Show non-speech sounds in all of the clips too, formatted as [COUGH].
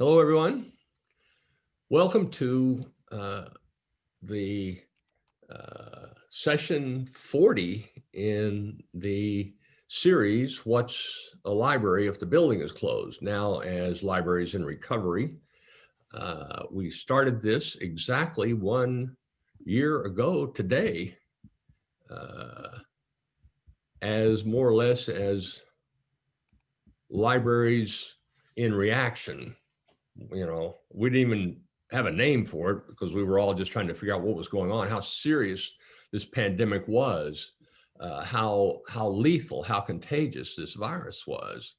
Hello, everyone. Welcome to uh, the uh, session 40 in the series, What's a Library if the building is closed? Now as libraries in recovery. Uh, we started this exactly one year ago today uh, as more or less as libraries in reaction you know, we didn't even have a name for it because we were all just trying to figure out what was going on, how serious this pandemic was, uh, how, how lethal, how contagious this virus was.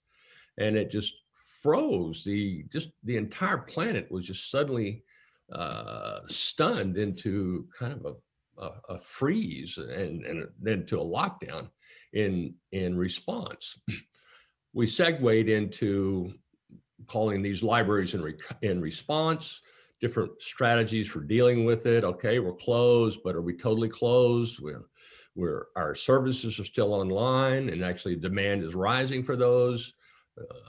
And it just froze the, just the entire planet was just suddenly uh, stunned into kind of a, a, a freeze and, and then to a lockdown in, in response. We segued into calling these libraries in, re in response, different strategies for dealing with it. Okay, we're closed, but are we totally closed? We're, we're, our services are still online and actually demand is rising for those.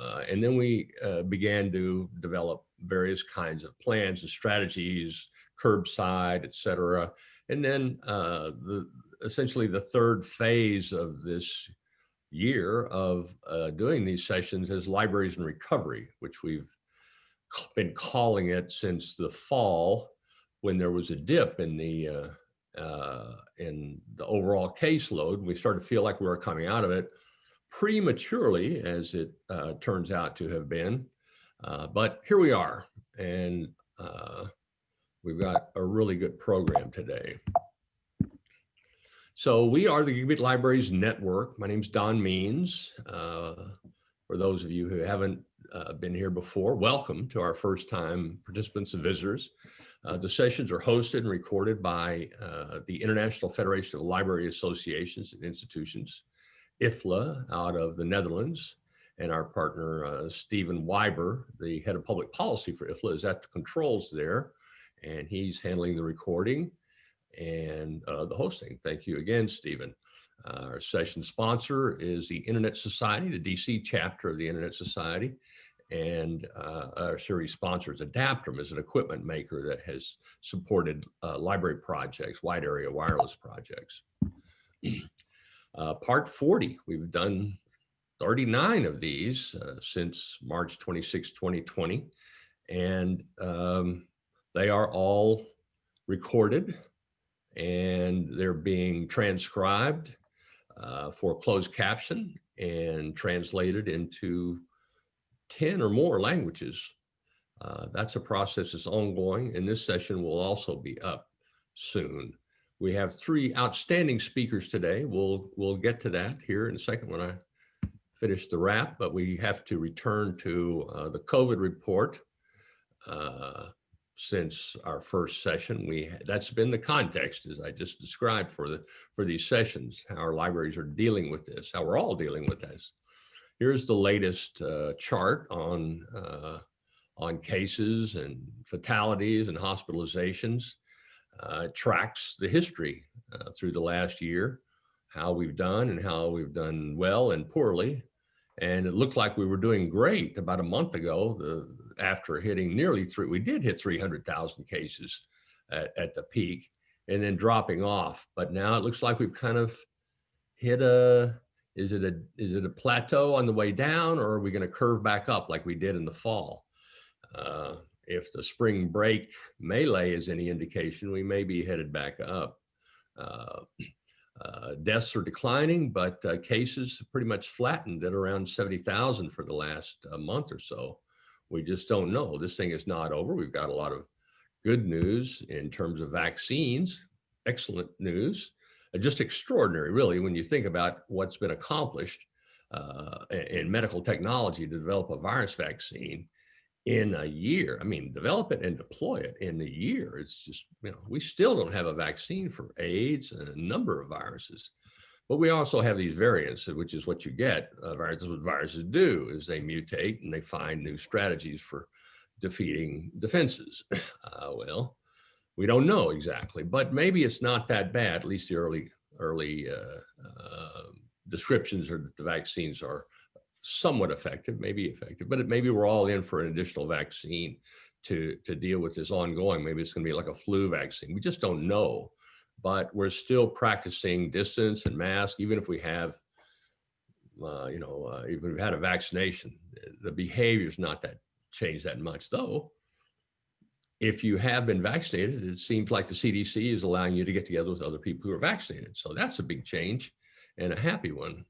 Uh, and then we uh, began to develop various kinds of plans and strategies, curbside, et cetera. And then uh, the, essentially the third phase of this year of uh, doing these sessions as libraries in recovery, which we've been calling it since the fall when there was a dip in the uh, uh, in the overall caseload. We started to feel like we were coming out of it prematurely, as it uh, turns out to have been. Uh, but here we are, and uh, we've got a really good program today. So we are the Gigabit Libraries Network. My name is Don Means. Uh, for those of you who haven't uh, been here before, welcome to our first time participants and visitors. Uh, the sessions are hosted and recorded by uh, the International Federation of Library Associations and Institutions, IFLA out of the Netherlands. And our partner, uh, Stephen Wyber, the head of public policy for IFLA is at the controls there. And he's handling the recording and uh, the hosting. Thank you again, Stephen. Uh, our session sponsor is the Internet Society, the DC chapter of the Internet Society. And uh, our series sponsor is Adaptrum, is an equipment maker that has supported uh, library projects, wide area wireless projects. [CLEARS THROAT] Uh, part 40, we've done 39 of these uh, since March 26, 2020. And um, they are all recorded and they're being transcribed uh, for closed caption and translated into 10 or more languages. Uh, that's a process that's ongoing and this session will also be up soon. We have three outstanding speakers today. We'll, we'll get to that here in a second when I finish the wrap, but we have to return to uh, the COVID report. Uh, since our first session. We that's been the context as I just described for the for these sessions, how our libraries are dealing with this, how we're all dealing with this. Here's the latest uh, chart on uh, on cases and fatalities and hospitalizations. Uh, tracks the history uh, through the last year, how we've done and how we've done well and poorly. And it looked like we were doing great about a month ago. The, after hitting nearly three, we did hit 300,000 cases at, at the peak and then dropping off. But now it looks like we've kind of hit a, is it a, is it a plateau on the way down or are we going to curve back up like we did in the fall? Uh, if the spring break melee is any indication, we may be headed back up. Uh, uh, deaths are declining, but uh, cases pretty much flattened at around 70,000 for the last uh, month or so. We just don't know. This thing is not over. We've got a lot of good news in terms of vaccines, excellent news, uh, just extraordinary, really, when you think about what's been accomplished uh, in medical technology to develop a virus vaccine in a year. I mean, develop it and deploy it in a year. It's just, you know, we still don't have a vaccine for AIDS and a number of viruses. But we also have these variants, which is what you get. Uh, viruses, what viruses do is they mutate and they find new strategies for defeating defenses. [CLEARS THROAT] Uh, well, we don't know exactly, but maybe it's not that bad. At least the early early uh, uh, descriptions are that the vaccines are somewhat effective, maybe effective, but it, maybe we're all in for an additional vaccine to, to deal with this ongoing. Maybe it's going to be like a flu vaccine. We just don't know, but we're still practicing distance and mask, even if we have, uh, you know, uh, even if we've had a vaccination, the behavior's not that changed that much though. If you have been vaccinated, it seems like the CDC is allowing you to get together with other people who are vaccinated. So that's a big change and a happy one.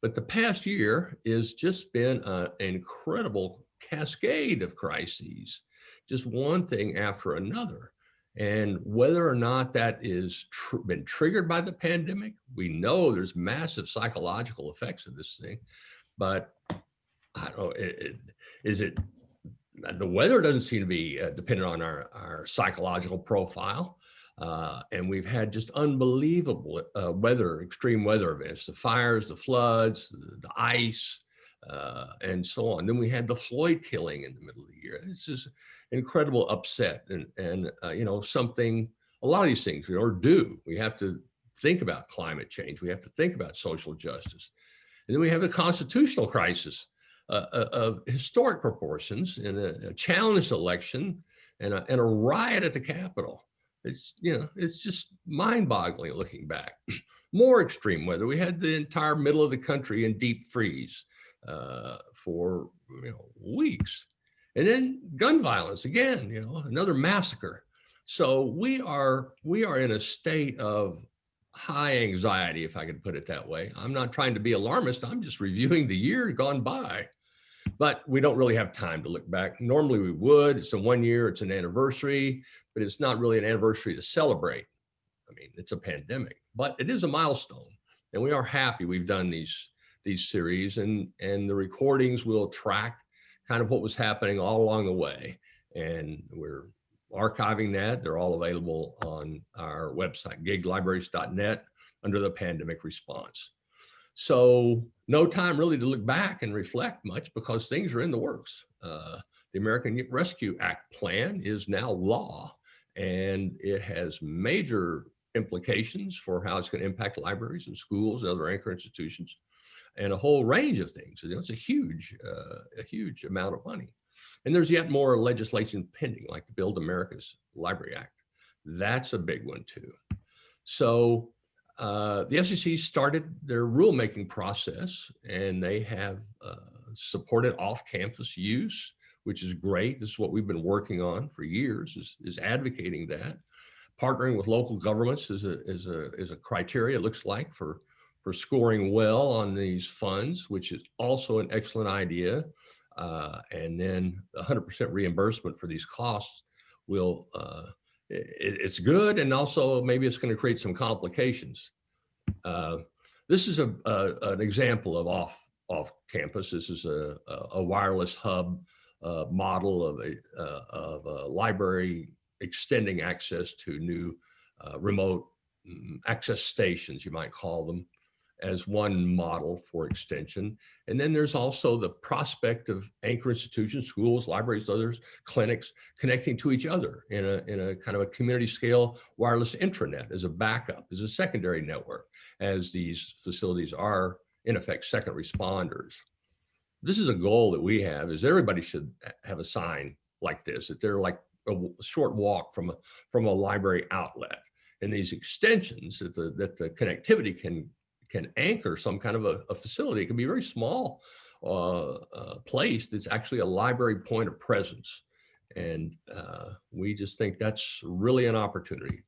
But the past year has just been an incredible cascade of crises, just one thing after another. And whether or not that is tr been triggered by the pandemic, we know there's massive psychological effects of this thing. But I don't know, it, it, is it, the weather doesn't seem to be uh, dependent on our, our psychological profile. Uh, and we've had just unbelievable uh, weather, extreme weather events, the fires, the floods, the, the ice, uh, and so on. Then we had the Floyd killing in the middle of the year. This is incredible upset and, and uh, you know, something, a lot of these things we are due. We have to think about climate change. We have to think about social justice. And then we have a constitutional crisis uh, uh, of historic proportions in a, a challenged election and a, and a riot at the Capitol. It's, you know, it's just mind boggling looking back. [CLEARS THROAT] More extreme weather. We had the entire middle of the country in deep freeze uh, for, you know, weeks. And then gun violence again, you know, another massacre. So we are, we are in a state of high anxiety, if I could put it that way. I'm not trying to be alarmist. I'm just reviewing the year gone by but we don't really have time to look back. Normally we would, it's a one year, it's an anniversary, but it's not really an anniversary to celebrate. I mean, it's a pandemic, but it is a milestone and we are happy we've done these, these series and, and the recordings will track kind of what was happening all along the way. And we're archiving that. They're all available on our website, giglibraries.net under the pandemic response. So no time really to look back and reflect much because things are in the works. Uh, the American Rescue Act plan is now law and it has major implications for how it's going to impact libraries and schools and other anchor institutions and a whole range of things. You know, it's a huge, uh, a huge amount of money. And there's yet more legislation pending, like the Build America's Library Act. That's a big one too. So uh, the FCC started their rulemaking process and they have uh, supported off-campus use, which is great. This is what we've been working on for years is, is advocating that. Partnering with local governments is a, is, a, is a criteria, it looks like, for, for scoring well on these funds, which is also an excellent idea. Uh, and then 100% reimbursement for these costs will uh, it, it's good and also maybe it's going to create some complications. Uh, this is a, a, an example of off off campus. This is a, a wireless hub uh, model of a, uh, of a library extending access to new uh, remote mm, access stations, you might call them as one model for extension. And then there's also the prospect of anchor institutions, schools, libraries, others, clinics, connecting to each other in a, in a kind of a community scale wireless intranet as a backup, as a secondary network, as these facilities are in effect second responders. This is a goal that we have is everybody should have a sign like this, that they're like a short walk from a, from a library outlet. And these extensions that the, that the connectivity can can anchor some kind of a, a facility. It can be a very small uh, uh, place that's actually a library point of presence. And uh, we just think that's really an opportunity.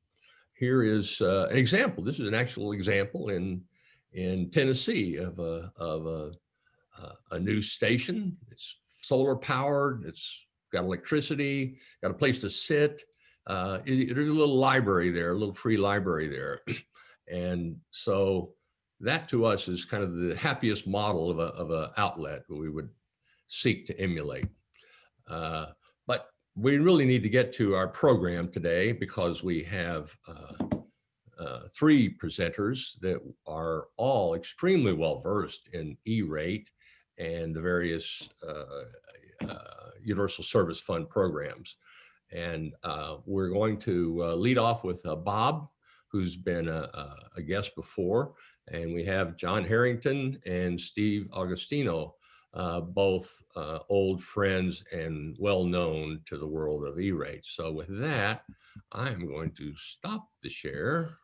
Here is uh, an example. This is an actual example in, in Tennessee of a, of a, a new station. It's solar powered, it's got electricity, got a place to sit. Uh, it, there's a little library there, a little free library there. [CLEARS THROAT] and so that to us is kind of the happiest model of a, of a outlet we would seek to emulate. Uh, but we really need to get to our program today because we have uh, uh, three presenters that are all extremely well versed in E-rate and the various uh, uh, Universal Service Fund programs. And uh, we're going to lead off with Bob, who's been a, a guest before. And we have John Harrington and Steve Augustino uh, both uh, old friends and well known to the world of E-rate. So with that, I'm going to stop the share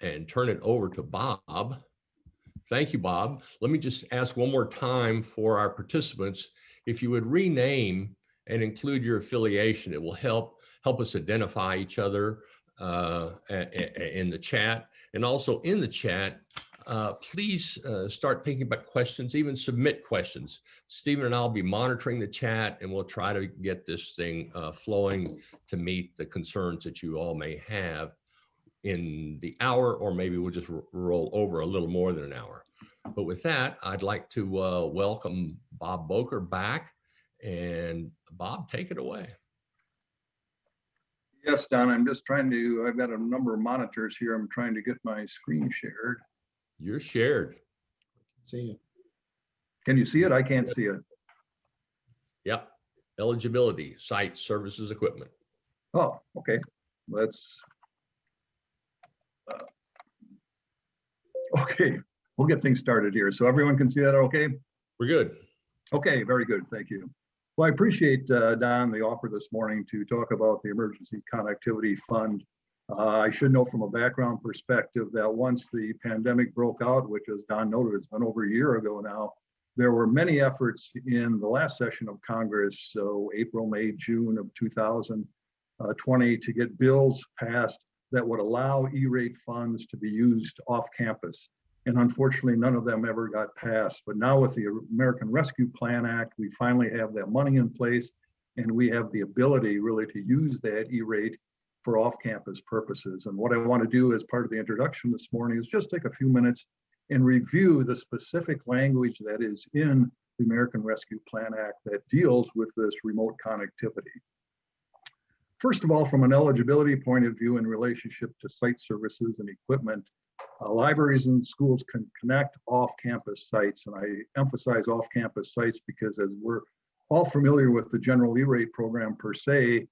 and turn it over to Bob. Thank you, Bob. Let me just ask one more time for our participants, if you would rename and include your affiliation, it will help help us identify each other uh, in the chat. And also in the chat, uh, please uh, start thinking about questions, even submit questions. Stephen and I'll be monitoring the chat and we'll try to get this thing uh, flowing to meet the concerns that you all may have in the hour, or maybe we'll just roll over a little more than an hour. But with that, I'd like to uh, welcome Bob Bocher back and Bob, take it away. Yes, Don, I'm just trying to, I've got a number of monitors here. I'm trying to get my screen shared. You're shared. I can see you. Can you see it? I can't see it. Yep. Eligibility, site, services, equipment. Oh, okay. Let's. Uh, okay, we'll get things started here. So everyone can see that okay? We're good. Okay, very good. Thank you. Well, I appreciate, uh, Don, the offer this morning to talk about the Emergency Connectivity Fund. Uh, I should know from a background perspective that once the pandemic broke out, which as Don noted, it's been over a year ago now, there were many efforts in the last session of Congress, so April, May, June of 2020, to get bills passed that would allow E-rate funds to be used off campus. And unfortunately, none of them ever got passed. But now with the American Rescue Plan Act, we finally have that money in place and we have the ability really to use that E-rate for off-campus purposes. And what I want to do as part of the introduction this morning is just take a few minutes and review the specific language that is in the American Rescue Plan Act that deals with this remote connectivity. First of all, from an eligibility point of view in relationship to site services and equipment, uh, libraries and schools can connect off-campus sites, and I emphasize off-campus sites because as we're all familiar with the general E-rate program per se,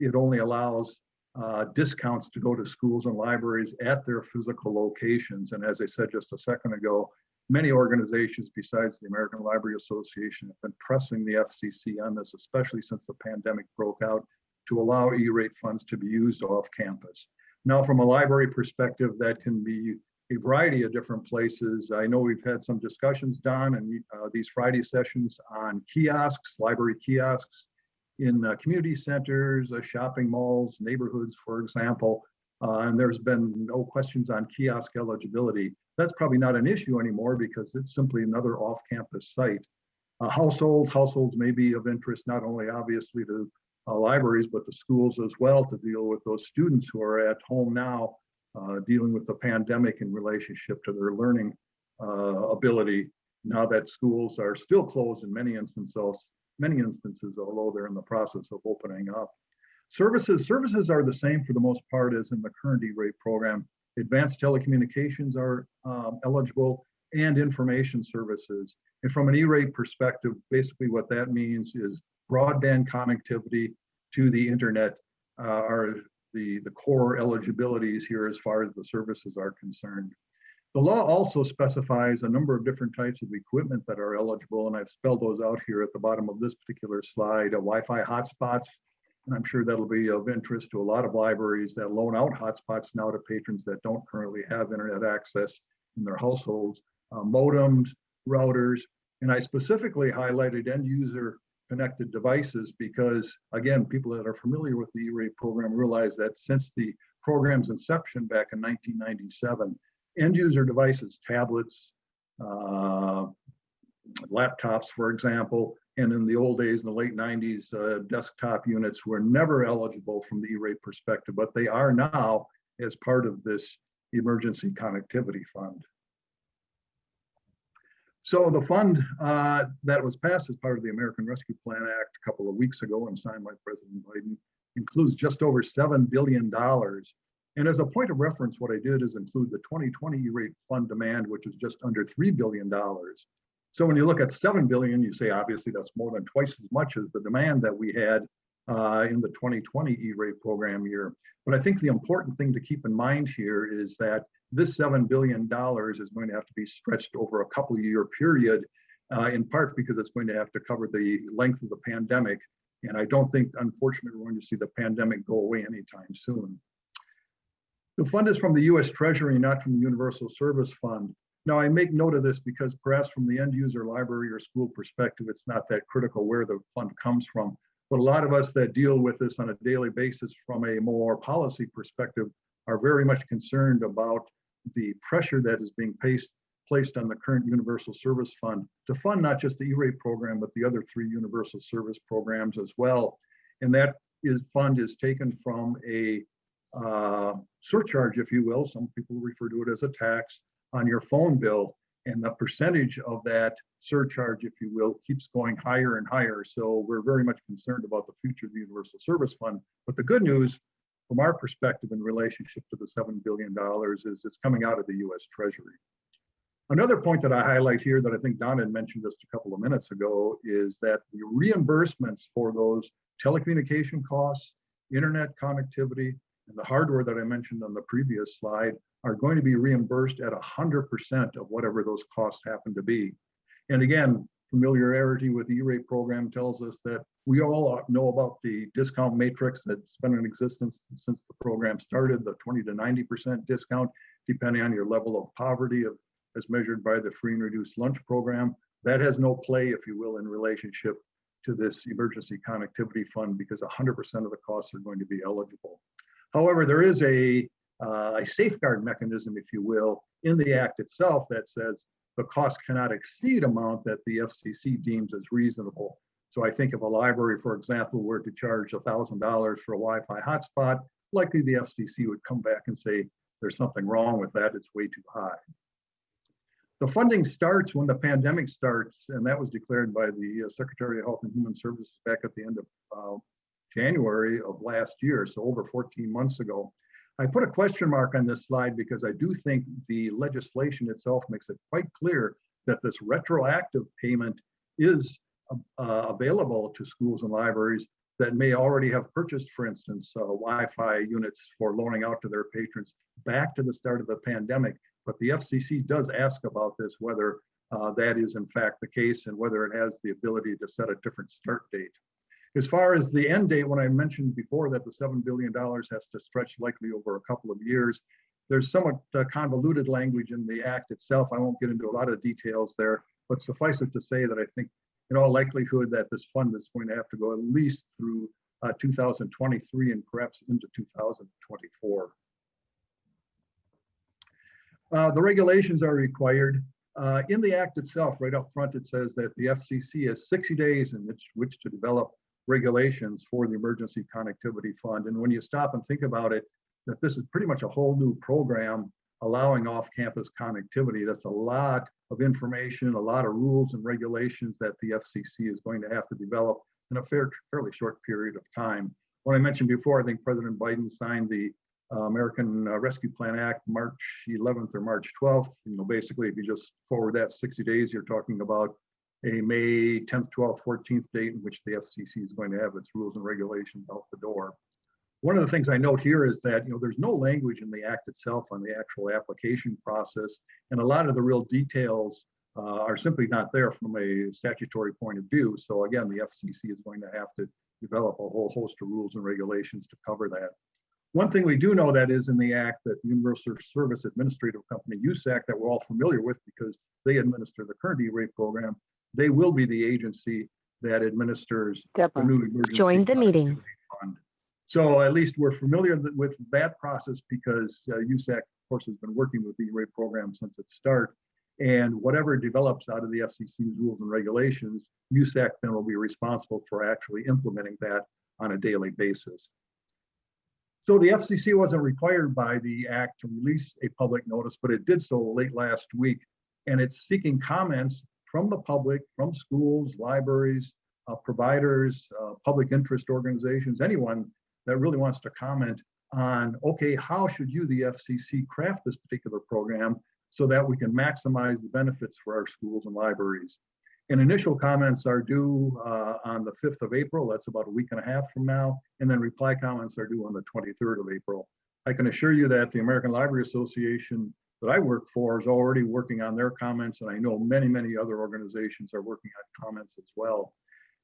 it only allows uh, discounts to go to schools and libraries at their physical locations. And as I said just a second ago, many organizations besides the American Library Association have been pressing the FCC on this, especially since the pandemic broke out, to allow E-rate funds to be used off campus. Now, from a library perspective, that can be a variety of different places. I know we've had some discussions, Don, and uh, these Friday sessions on kiosks, library kiosks in uh, community centers, uh, shopping malls, neighborhoods, for example. Uh, and there's been no questions on kiosk eligibility. That's probably not an issue anymore because it's simply another off-campus site. Uh, households, households may be of interest not only obviously to libraries, but the schools as well to deal with those students who are at home now uh, dealing with the pandemic in relationship to their learning uh, ability now that schools are still closed in many instances, many instances, although they're in the process of opening up. Services, services are the same for the most part as in the current E-rate program. Advanced telecommunications are um, eligible and information services. And from an E-rate perspective, basically what that means is broadband connectivity to the internet uh, are the, the core eligibilities here as far as the services are concerned. The law also specifies a number of different types of equipment that are eligible, and I've spelled those out here at the bottom of this particular slide. A Wi-Fi hotspots, and I'm sure that'll be of interest to a lot of libraries that loan out hotspots now to patrons that don't currently have internet access in their households. Uh, modems, routers, and I specifically highlighted end user connected devices because again, people that are familiar with the E-rate program realize that since the program's inception back in 1997, end user devices, tablets, uh, laptops, for example, and in the old days, in the late 90s, uh, desktop units were never eligible from the E-rate perspective, but they are now as part of this emergency connectivity fund. So the fund uh, that was passed as part of the American Rescue Plan Act a couple of weeks ago and signed by President Biden includes just over $7 billion. And as a point of reference, what I did is include the 2020 E-rate fund demand, which is just under $3 billion. So when you look at 7 billion, you say obviously that's more than twice as much as the demand that we had uh, in the 2020 E-rate program year. But I think the important thing to keep in mind here is that this $7 billion is going to have to be stretched over a couple year period, uh, in part because it's going to have to cover the length of the pandemic. And I don't think, unfortunately, we're going to see the pandemic go away anytime soon. The fund is from the US Treasury, not from the Universal Service Fund. Now, I make note of this because perhaps from the end user library or school perspective, it's not that critical where the fund comes from. But a lot of us that deal with this on a daily basis from a more policy perspective are very much concerned about the pressure that is being placed, placed on the current Universal Service Fund to fund not just the E-rate program, but the other three Universal Service programs as well. And that is fund is taken from a uh, surcharge, if you will. Some people refer to it as a tax on your phone bill. And the percentage of that surcharge, if you will, keeps going higher and higher. So we're very much concerned about the future of the Universal Service Fund. But the good news from our perspective in relationship to the $7 billion is it's coming out of the US Treasury. Another point that I highlight here that I think Don had mentioned just a couple of minutes ago is that the reimbursements for those telecommunication costs, internet connectivity, and the hardware that I mentioned on the previous slide are going to be reimbursed at 100% of whatever those costs happen to be. And again, familiarity with the E-rate program tells us that we all know about the discount matrix that's been in existence since the program started, the 20 to 90% discount, depending on your level of poverty of, as measured by the free and reduced lunch program. That has no play, if you will, in relationship to this emergency connectivity fund because 100% of the costs are going to be eligible. However, there is a, uh, a safeguard mechanism, if you will, in the act itself that says the cost cannot exceed amount that the FCC deems as reasonable. So I think if a library, for example, were to charge $1,000 for a Wi-Fi hotspot, likely the FCC would come back and say, there's something wrong with that, it's way too high. The funding starts when the pandemic starts, and that was declared by the uh, Secretary of Health and Human Services back at the end of uh, January of last year, so over 14 months ago. I put a question mark on this slide because I do think the legislation itself makes it quite clear that this retroactive payment is uh, available to schools and libraries that may already have purchased, for instance, uh, Wi-Fi units for loaning out to their patrons back to the start of the pandemic. But the FCC does ask about this, whether uh, that is in fact the case and whether it has the ability to set a different start date. As far as the end date, when I mentioned before that the $7 billion has to stretch likely over a couple of years, there's somewhat uh, convoluted language in the act itself. I won't get into a lot of details there, but suffice it to say that I think in all likelihood that this fund is going to have to go at least through uh, 2023 and perhaps into 2024. Uh, the regulations are required. Uh, in the act itself, right up front, it says that the FCC has 60 days in which, which to develop regulations for the Emergency Connectivity Fund. And when you stop and think about it, that this is pretty much a whole new program allowing off-campus connectivity. That's a lot of information, a lot of rules and regulations that the FCC is going to have to develop in a fair, fairly short period of time. What I mentioned before, I think President Biden signed the uh, American uh, Rescue Plan Act March 11th or March 12th. You know, basically, if you just forward that 60 days, you're talking about a May 10th, 12th, 14th date in which the FCC is going to have its rules and regulations out the door. One of the things I note here is that you know there's no language in the act itself on the actual application process, and a lot of the real details uh, are simply not there from a statutory point of view. So again, the FCC is going to have to develop a whole host of rules and regulations to cover that. One thing we do know that is in the act that the Universal Service Administrative Company, USAC, that we're all familiar with because they administer the current E-rate program, they will be the agency that administers the new emergency Join the meeting. fund. So at least we're familiar with that process because uh, USAC, of course, has been working with the E-rate program since its start. And whatever develops out of the FCC's rules and regulations, USAC then will be responsible for actually implementing that on a daily basis. So the FCC wasn't required by the act to release a public notice, but it did so late last week. And it's seeking comments from the public, from schools, libraries, uh, providers, uh, public interest organizations, anyone that really wants to comment on, okay, how should you, the FCC, craft this particular program so that we can maximize the benefits for our schools and libraries. And initial comments are due uh, on the 5th of April. That's about a week and a half from now. And then reply comments are due on the 23rd of April. I can assure you that the American Library Association that I work for is already working on their comments, and I know many, many other organizations are working on comments as well.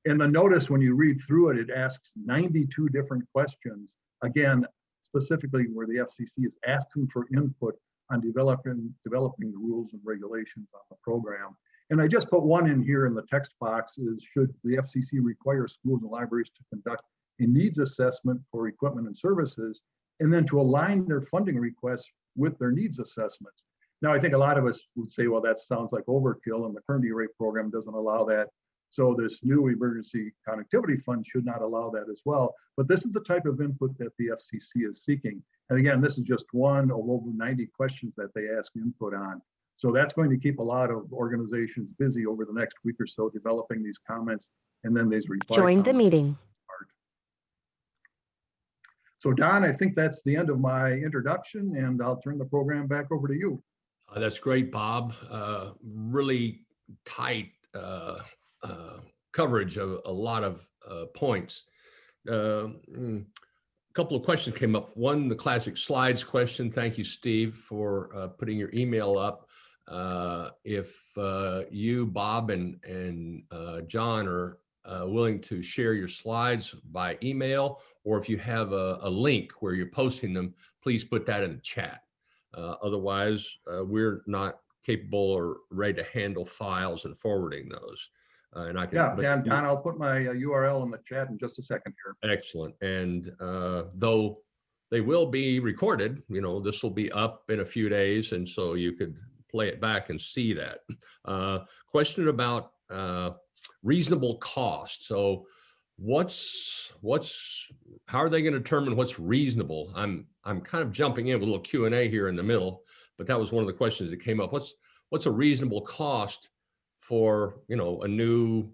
In the notice, when you read through it, it asks 92 different questions. Again, specifically where the FCC is asking for input on developing, developing the rules and regulations on the program. And I just put one in here in the text box is should the FCC require schools and libraries to conduct a needs assessment for equipment and services, and then to align their funding requests with their needs assessments. Now, I think a lot of us would say, well, that sounds like overkill and the current E-rate program doesn't allow that. So this new emergency connectivity fund should not allow that as well. But this is the type of input that the FCC is seeking. And again, this is just one of over 90 questions that they ask input on. So that's going to keep a lot of organizations busy over the next week or so developing these comments and then these reply. Join the meeting. So Don, I think that's the end of my introduction and I'll turn the program back over to you. Uh, That's great, Bob. Uh, Really tight uh, uh, coverage of a lot of uh, points. Uh, mm, A Couple of questions came up. One, the classic slides question. Thank you, Steve, for uh, putting your email up. If you, Bob, and, and John are uh, willing to share your slides by email, or if you have a, a link where you're posting them, please put that in the chat. Uh, Otherwise, uh, we're not capable or ready to handle files and forwarding those. Uh, And I can. Yeah, Dan, Don, I'll put my uh, URL in the chat in just a second here. Excellent. And uh, though they will be recorded, you know, this will be up in a few days. And so you could play it back and see that. Uh, Question about uh, reasonable cost. So what's, what's, how are they going to determine what's reasonable? I'm, I'm kind of jumping in with a little Q and A here in the middle, but that was one of the questions that came up. What's, what's a reasonable cost for, you know, a new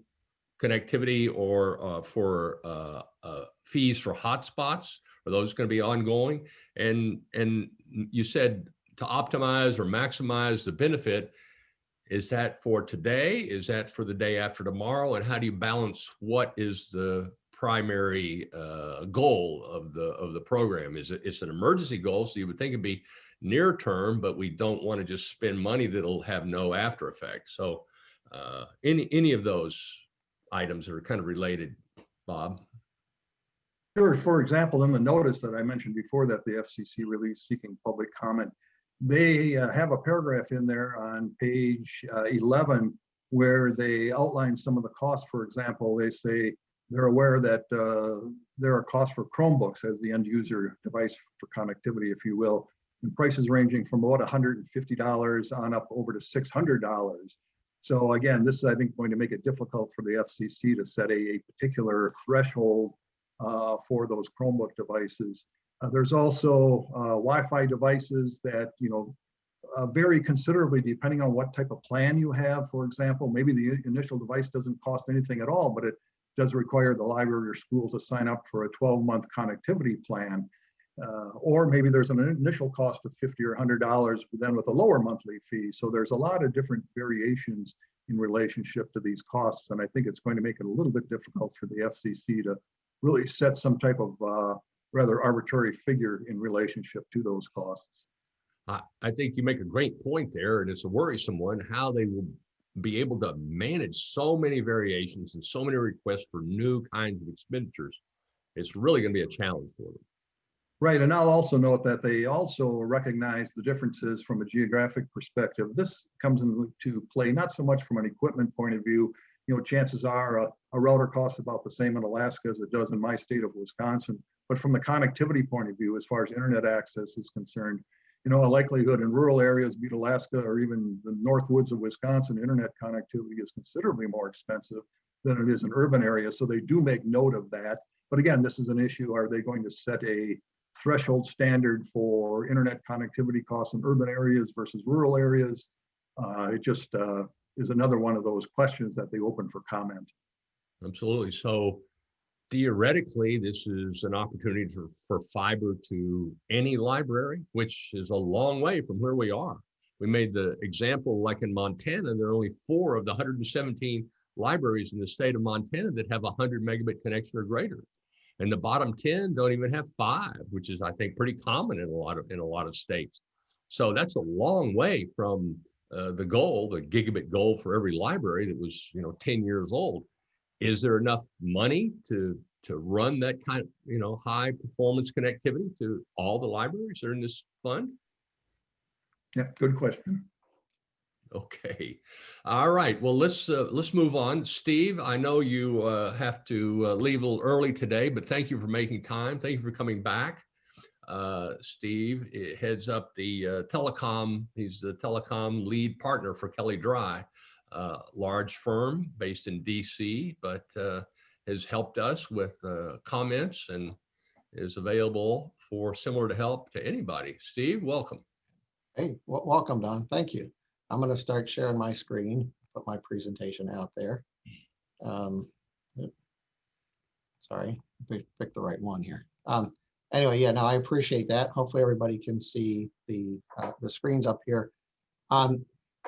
connectivity or uh, for uh, uh, fees for hotspots? Are those going to be ongoing? And and you said to optimize or maximize the benefit. Is that for today? Is that for the day after tomorrow? And how do you balance what is the primary uh, goal of the of the program? Is it it's an emergency goal, so you would think it'd be near term, but we don't want to just spend money that'll have no after effect. So uh, any any of those items that are kind of related, Bob? Sure, for example, in the notice that I mentioned before that the FCC released seeking public comment, they uh, have a paragraph in there on page uh, 11 where they outline some of the costs. For example, they say they're aware that uh, there are costs for Chromebooks as the end user device for connectivity, if you will, and prices ranging from about $150 on up over to $600. So again, this is, I think, going to make it difficult for the FCC to set a, a particular threshold uh, for those Chromebook devices. Uh, there's also uh, Wi-Fi devices that, you know, uh, vary considerably depending on what type of plan you have. For example, maybe the initial device doesn't cost anything at all, but it does require the library or school to sign up for a 12-month connectivity plan. Uh, or maybe there's an initial cost of 50 or $100, but then with a lower monthly fee. So there's a lot of different variations in relationship to these costs. And I think it's going to make it a little bit difficult for the FCC to really set some type of uh, rather arbitrary figure in relationship to those costs. I, think you make a great point there, and it's a worrisome one, how they will be able to manage so many variations and so many requests for new kinds of expenditures. It's really going to be a challenge for them. Right, and I'll also note that they also recognize the differences from a geographic perspective. This comes into play not so much from an equipment point of view. You know, chances are a, a router costs about the same in Alaska as it does in my state of Wisconsin. But from the connectivity point of view, as far as internet access is concerned, you know, a likelihood in rural areas, be it Alaska or even the north woods of Wisconsin, internet connectivity is considerably more expensive than it is in urban areas. So they do make note of that. But again, this is an issue. Are they going to set a threshold standard for internet connectivity costs in urban areas versus rural areas? Uh, it just uh, is another one of those questions that they open for comment. Absolutely. So theoretically, this is an opportunity for, for fiber to any library, which is a long way from where we are. We made the example like in Montana, there are only four of the 117 libraries in the state of Montana that have a 100 megabit connection or greater. And the bottom 10 don't even have five, which is, I think, pretty common in a lot of in a lot of states. So that's a long way from uh, the goal, the gigabit goal for every library that was, you know, 10 years old. Is there enough money to to run that kind of, you know, high performance connectivity to all the libraries that are in this fund? Yeah, good question. Okay. All right. Well, let's uh, let's move on. Steve, I know you uh, have to uh, leave a little early today, but thank you for making time. Thank you for coming back. Uh, Steve eh, heads up the uh, telecom. He's the telecom lead partner for Kelley Drye, uh, large firm based in DC, but uh, has helped us with uh, comments and is available for similar to help to anybody. Steve, welcome. Hey, wel- welcome, Don. Thank you. I'm going to start sharing my screen, put my presentation out there. Um. Sorry, pick the right one here. Um, Anyway, yeah, no, I appreciate that. Hopefully everybody can see the, uh, the screens up here. Um,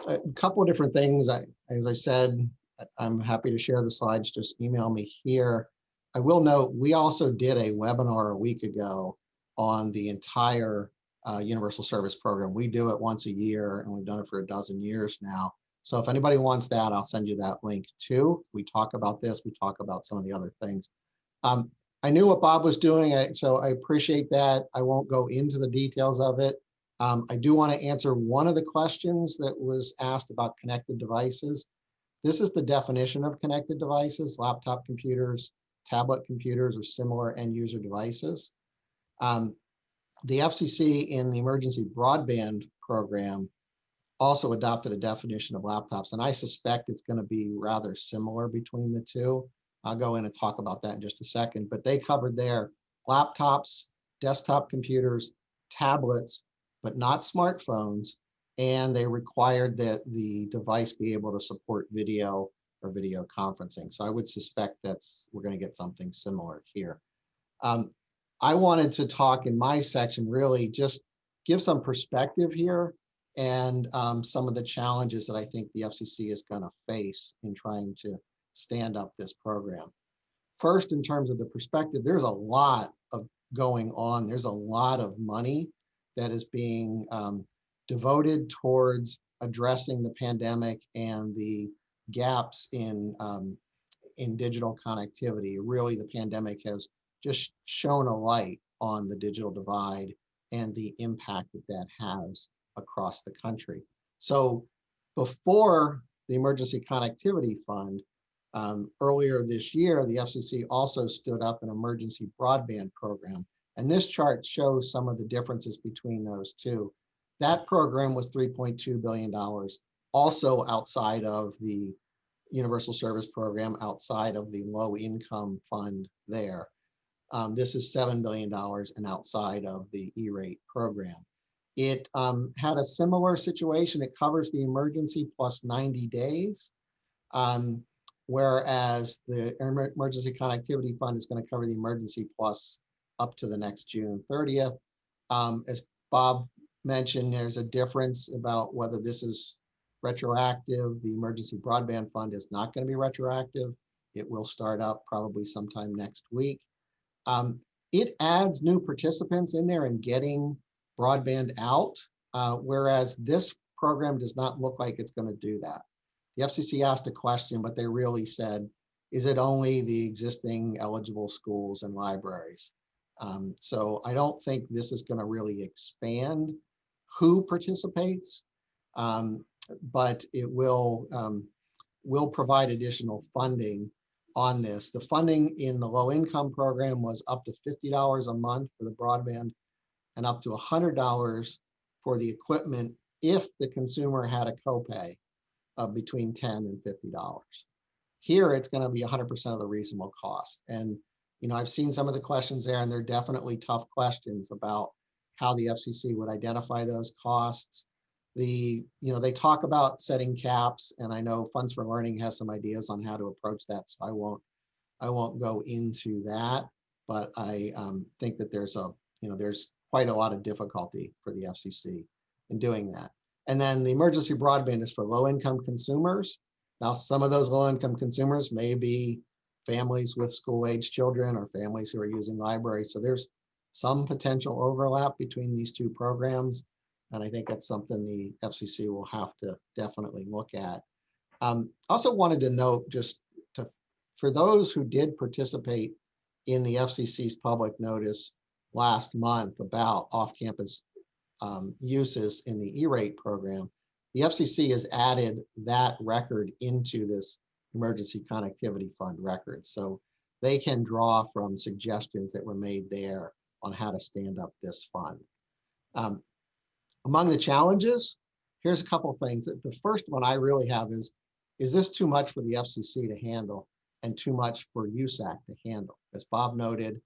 A couple of different things. I, as I said, I'm happy to share the slides. Just email me here. I will note, we also did a webinar a week ago on the entire uh, Universal Service Program. We do it once a year and we've done it for a dozen years now. So if anybody wants that, I'll send you that link too. We talk about this, we talk about some of the other things. Um, I knew what Bob was doing, so I appreciate that. I won't go into the details of it. Um, I do want to answer one of the questions that was asked about connected devices. This is the definition of connected devices, laptop computers, tablet computers, or similar end user devices. Um, the FCC in the emergency broadband program also adopted a definition of laptops, and I suspect it's going to be rather similar between the two. I'll go in and talk about that in just a second, but they covered their laptops, desktop computers, tablets, but not smartphones, and they required that the device be able to support video or video conferencing. So I would suspect that's, we're going to get something similar here. Um, I wanted to talk in my section, really just give some perspective here and um, some of the challenges that I think the FCC is going to face in trying to stand up this program. First, in terms of the perspective, there's a lot of going on. There's a lot of money that is being um, devoted towards addressing the pandemic and the gaps in um, in digital connectivity. Really, the pandemic has just shown a light on the digital divide and the impact that that has across the country. So before the Emergency Connectivity Fund, um, earlier this year, the FCC also stood up an emergency broadband program. And this chart shows some of the differences between those two. That program was $3.2 billion, also outside of the Universal Service Program, outside of the low income fund there. Um, this is $7 billion and outside of the E-rate program. It um, had a similar situation. It covers the emergency plus 90 days. Um, whereas the Emergency Connectivity Fund is going to cover the emergency plus up to the next June 30th. Um, as Bob mentioned, there's a difference about whether this is retroactive. The Emergency Broadband Fund is not going to be retroactive. It will start up probably sometime next week. Um, it adds new participants in there and getting broadband out, uh, whereas this program does not look like it's going to do that. The FCC asked a question, but they really said, is it only the existing eligible schools and libraries? Um, so I don't think this is going to really expand who participates, um, but it will um, will provide additional funding on this. The funding in the low income program was up to $50 a month for the broadband and up to $100 for the equipment if the consumer had a copay of between 10 and $50. Here, it's going to be 100% of the reasonable cost. And, you know, I've seen some of the questions there, and they're definitely tough questions about how the FCC would identify those costs. The, you know, they talk about setting caps, and I know Funds for Learning has some ideas on how to approach that, so I won't, I won't go into that. But I um, think that there's a, you know, there's quite a lot of difficulty for the FCC in doing that. And then the emergency broadband is for low income consumers. Now, some of those low income consumers may be families with school-age children or families who are using libraries. So there's some potential overlap between these two programs. And I think that's something the FCC will have to definitely look at. Um, also wanted to note just to, for those who did participate in the FCC's public notice last month about off-campus um, uses in the E-rate program, the FCC has added that record into this emergency connectivity fund records. So they can draw from suggestions that were made there on how to stand up this fund. Um, among the challenges, here's a couple things. The first one I really have is, is this too much for the FCC to handle and too much for USAC to handle? As Bob noted,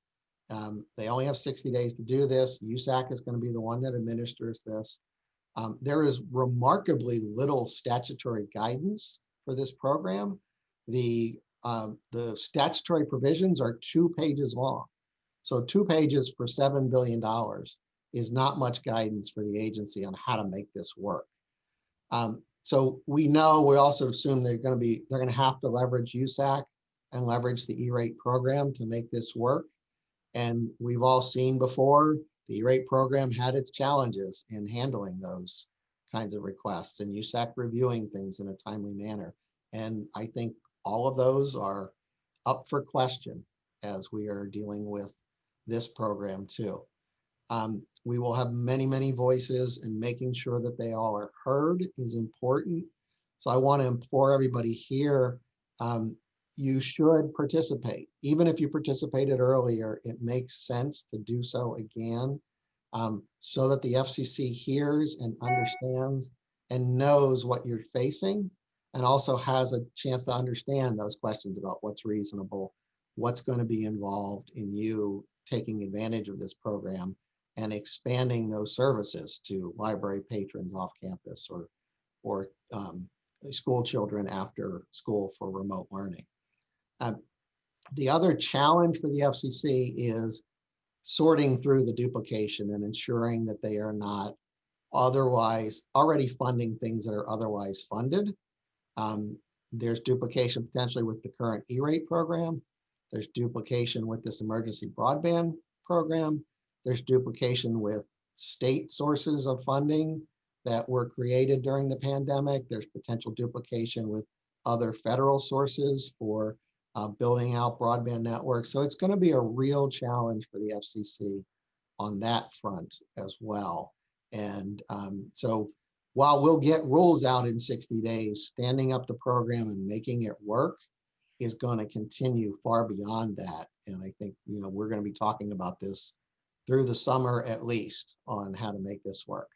um, they only have 60 days to do this. USAC is going to be the one that administers this. Um, there is remarkably little statutory guidance for this program. The, um, the statutory provisions are two pages long. So two pages for $7 billion is not much guidance for the agency on how to make this work. Um, so we know, we also assume they're gonna be, they're gonna have to leverage USAC and leverage the E-rate program to make this work. And we've all seen before, the E-rate program had its challenges in handling those kinds of requests and USAC reviewing things in a timely manner. And I think all of those are up for question as we are dealing with this program too. Um, we will have many, many voices and making sure that they all are heard is important. So I want to implore everybody here, um, you should participate. Even if you participated earlier, it makes sense to do so again um, so that the FCC hears and understands and knows what you're facing and also has a chance to understand those questions about what's reasonable, what's going to be involved in you taking advantage of this program and expanding those services to library patrons off campus or, or um, school children after school for remote learning. Um, the other challenge for the FCC is sorting through the duplication and ensuring that they are not otherwise already funding things that are otherwise funded. Um, there's duplication potentially with the current E-rate program. There's duplication with this emergency broadband program. There's duplication with state sources of funding that were created during the pandemic. There's potential duplication with other federal sources for uh, building out broadband networks. So it's going to be a real challenge for the FCC on that front as well. And um, so while we'll get rules out in 60 days, standing up the program and making it work is going to continue far beyond that. And I think, you know, we're going to be talking about this through the summer at least on how to make this work.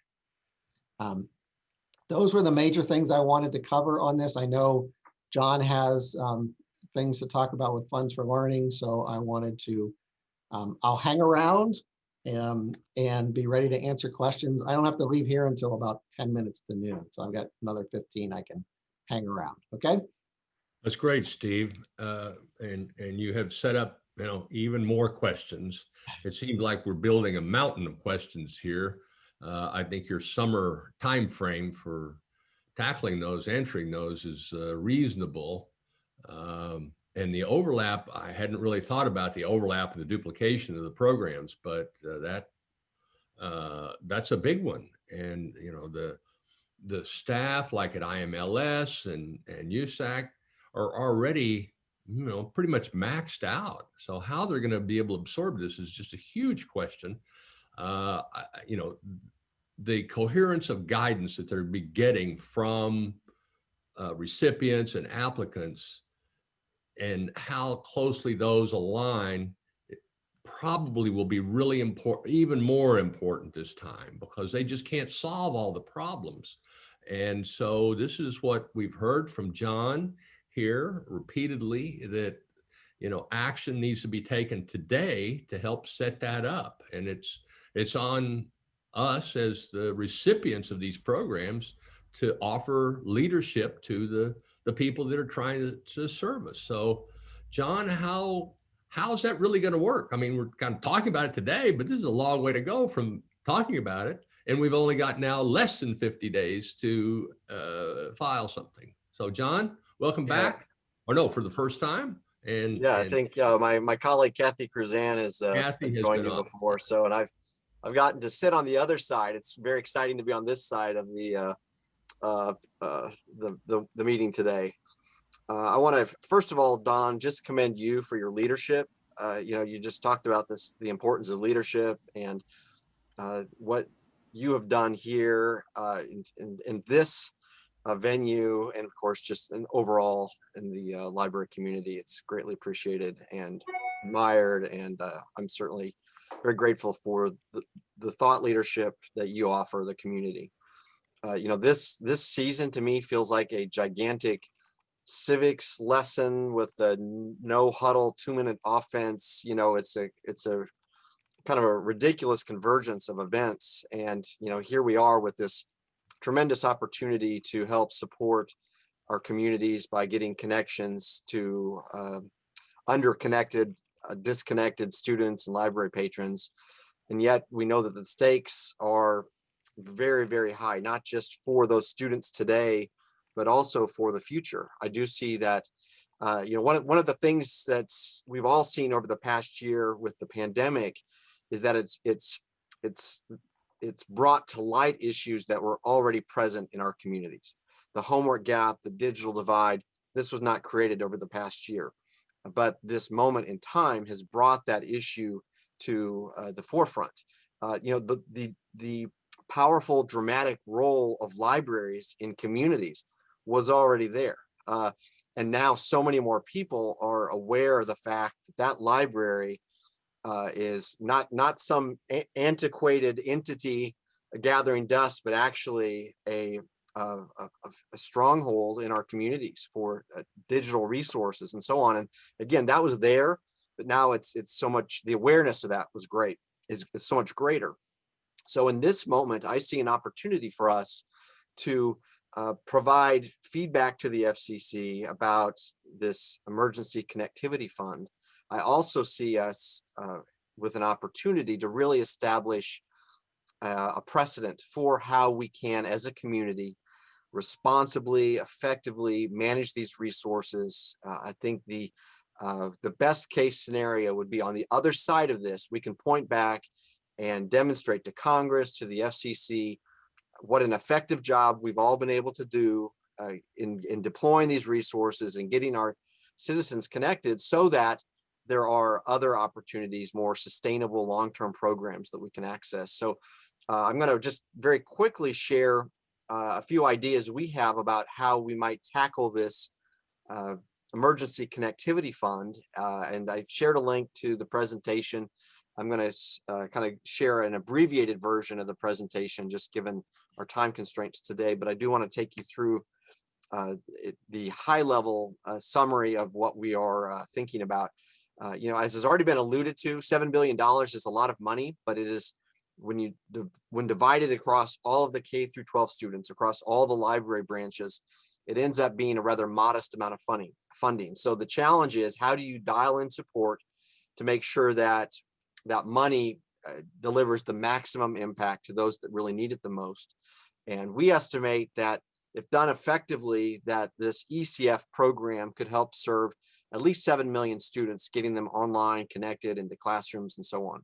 Um, those were the major things I wanted to cover on this. I know John has um, things to talk about with funds for learning, so I wanted to, um, I'll hang around um, and be ready to answer questions. I don't have to leave here until about 10 minutes to noon, so I've got another 15 I can hang around, okay? That's great, Steve. Uh, and, and you have set up, you know, even more questions. It seems like we're building a mountain of questions here. Uh, I think your summer time frame for tackling those, answering those is uh, reasonable. Um, and the overlap, I hadn't really thought about the overlap and the duplication of the programs, but uh, that uh, that's a big one. And you know the the staff like at IMLS and and USAC are already you know pretty much maxed out. So how they're going to be able to absorb this is just a huge question. Uh, I, you know, the coherence of guidance that they're be getting from uh, recipients and applicants and how closely those align probably will be really important, even more important this time because they just can't solve all the problems. And so this is what we've heard from John here repeatedly that, you know, action needs to be taken today to help set that up. And it's, it's on us as the recipients of these programs to offer leadership to the the people that are trying to, to serve us. So, John, how how's that really going to work? I mean, we're kind of talking about it today, but this is a long way to go from talking about it. And we've only got now less than 50 days to uh, file something. So, John, welcome Yeah. back. Or no, for the first time. And Yeah, I think uh, my my colleague Kathy Cruzan is uh, Kathy has joined you on. before, so and I've I've gotten to sit on the other side. It's very exciting to be on this side of the uh, uh, uh, the, the the meeting today. Uh, I want to first of all, Don, just commend you for your leadership. Uh, you know, you just talked about this, the importance of leadership and uh, what you have done here uh, in, in, in this venue, and of course, just in overall in the library community. It's greatly appreciated and admired, and I'm certainly very grateful for the, the thought leadership that you offer the community. Uh, you know, this this season to me feels like a gigantic civics lesson with the no huddle two minute offense. You know, it's a it's a kind of a ridiculous convergence of events, and you know, here we are with this tremendous opportunity to help support our communities by getting connections to uh, underconnected, uh, disconnected students and library patrons. And yet we know that the stakes are very, very high, not just for those students today, but also for the future. I do see that, uh, you know, one of, one of the things that's we've all seen over the past year with the pandemic is that it's it's it's it's brought to light issues that were already present in our communities. The homework gap, the digital divide, this was not created over the past year. But this moment in time has brought that issue to uh, the forefront. Uh, you know, the, the, the powerful dramatic role of libraries in communities was already there. Uh, and now so many more people are aware of the fact that that library uh, is not not some antiquated entity gathering dust, but actually a, a, a stronghold in our communities for uh, digital resources and so on. And again, that was there, but now it's it's so much. The awareness of that was great is, is so much greater. So in this moment, I see an opportunity for us to uh, provide feedback to the FCC about this emergency connectivity fund I also see us uh, with an opportunity to really establish uh, a precedent for how we can, as a community, responsibly, effectively manage these resources. Uh, I think the uh, the best case scenario would be on the other side of this. We can point back and demonstrate to Congress, to the FCC, what an effective job we've all been able to do uh, in, in deploying these resources and getting our citizens connected so that there are other opportunities, more sustainable long-term programs that we can access. So uh, I'm going to just very quickly share uh, a few ideas we have about how we might tackle this uh, emergency connectivity fund. Uh, and I've shared a link to the presentation. I'm going to kind of share an abbreviated version of the presentation, just given our time constraints today. But I do want to take you through uh, it, the high level uh, summary of what we are uh, thinking about. Uh, you know, as has already been alluded to, $7 billion is a lot of money, but it is when you when divided across all of the K through 12 students across all the library branches, it ends up being a rather modest amount of funding. Funding. So the challenge is how do you dial in support to make sure that that money uh, delivers the maximum impact to those that really need it the most. And we estimate that if done effectively, that this ECF program could help serve at least 7 million students, getting them online, connected into classrooms and so on.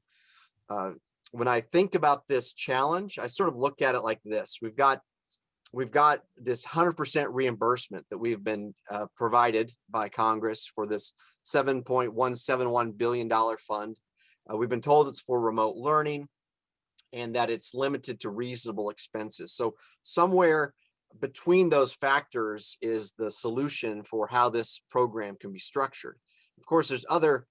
Uh, when I think about this challenge, I sort of look at it like this. We've got we've got this 100% reimbursement that we've been uh, provided by Congress for this $7.171 billion fund. Uh, we've been told it's for remote learning and that it's limited to reasonable expenses. So somewhere between those factors is the solution for how this program can be structured. Of course, there's other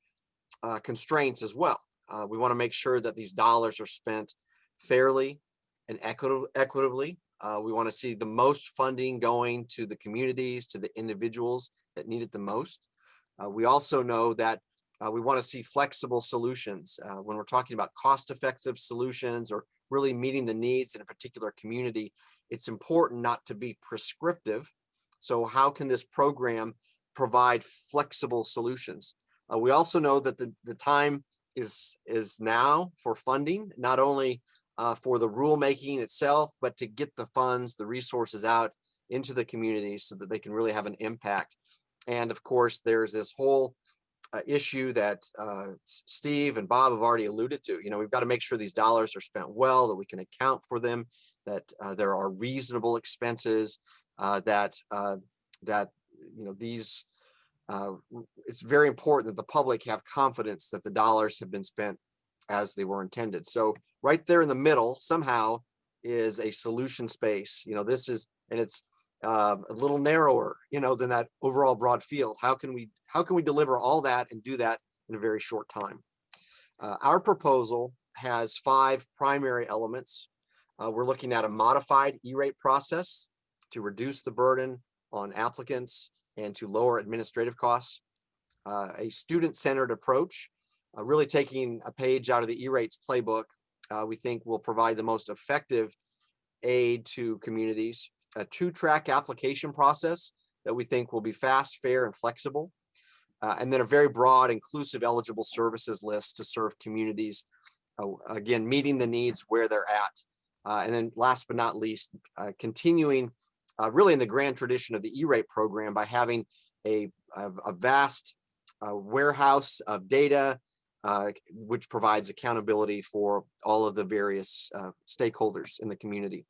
uh, constraints as well. Uh, we want to make sure that these dollars are spent fairly and equit equitably. Uh, we want to see the most funding going to the communities, to the individuals that need it the most. Uh, we also know that uh, we want to see flexible solutions uh, when we're talking about cost-effective solutions or really meeting the needs in a particular community. It's important not to be prescriptive. So how can this program provide flexible solutions? Uh, we also know that the, the time is, is now for funding, not only uh, for the rulemaking itself, but to get the funds, the resources out into the community so that they can really have an impact And of course, there's this whole issue that uh, Steve and Bob have already alluded to. You know, we've got to make sure these dollars are spent well, that we can account for them, that uh, there are reasonable expenses, uh, that that you know these. Uh, it's very important that the public have confidence that the dollars have been spent as they were intended. So right there in the middle somehow is a solution space. You know, this is and it's uh, a little narrower, you know, than that overall broad field. How can we how can we deliver all that and do that in a very short time? Uh, our proposal has five primary elements. Uh, we're looking at a modified E-rate process to reduce the burden on applicants and to lower administrative costs. Uh, a student-centered approach, uh, really taking a page out of the E-rates playbook, uh, we think will provide the most effective aid to communities. A two-track application process that we think will be fast, fair, and flexible. Uh, and then a very broad, inclusive eligible services list to serve communities. uh, again, meeting the needs where they're at. Uh, and then last but not least, uh, continuing uh, really in the grand tradition of the E-rate program by having a, a, a vast uh, warehouse of data, which provides accountability for all of the various stakeholders in the community.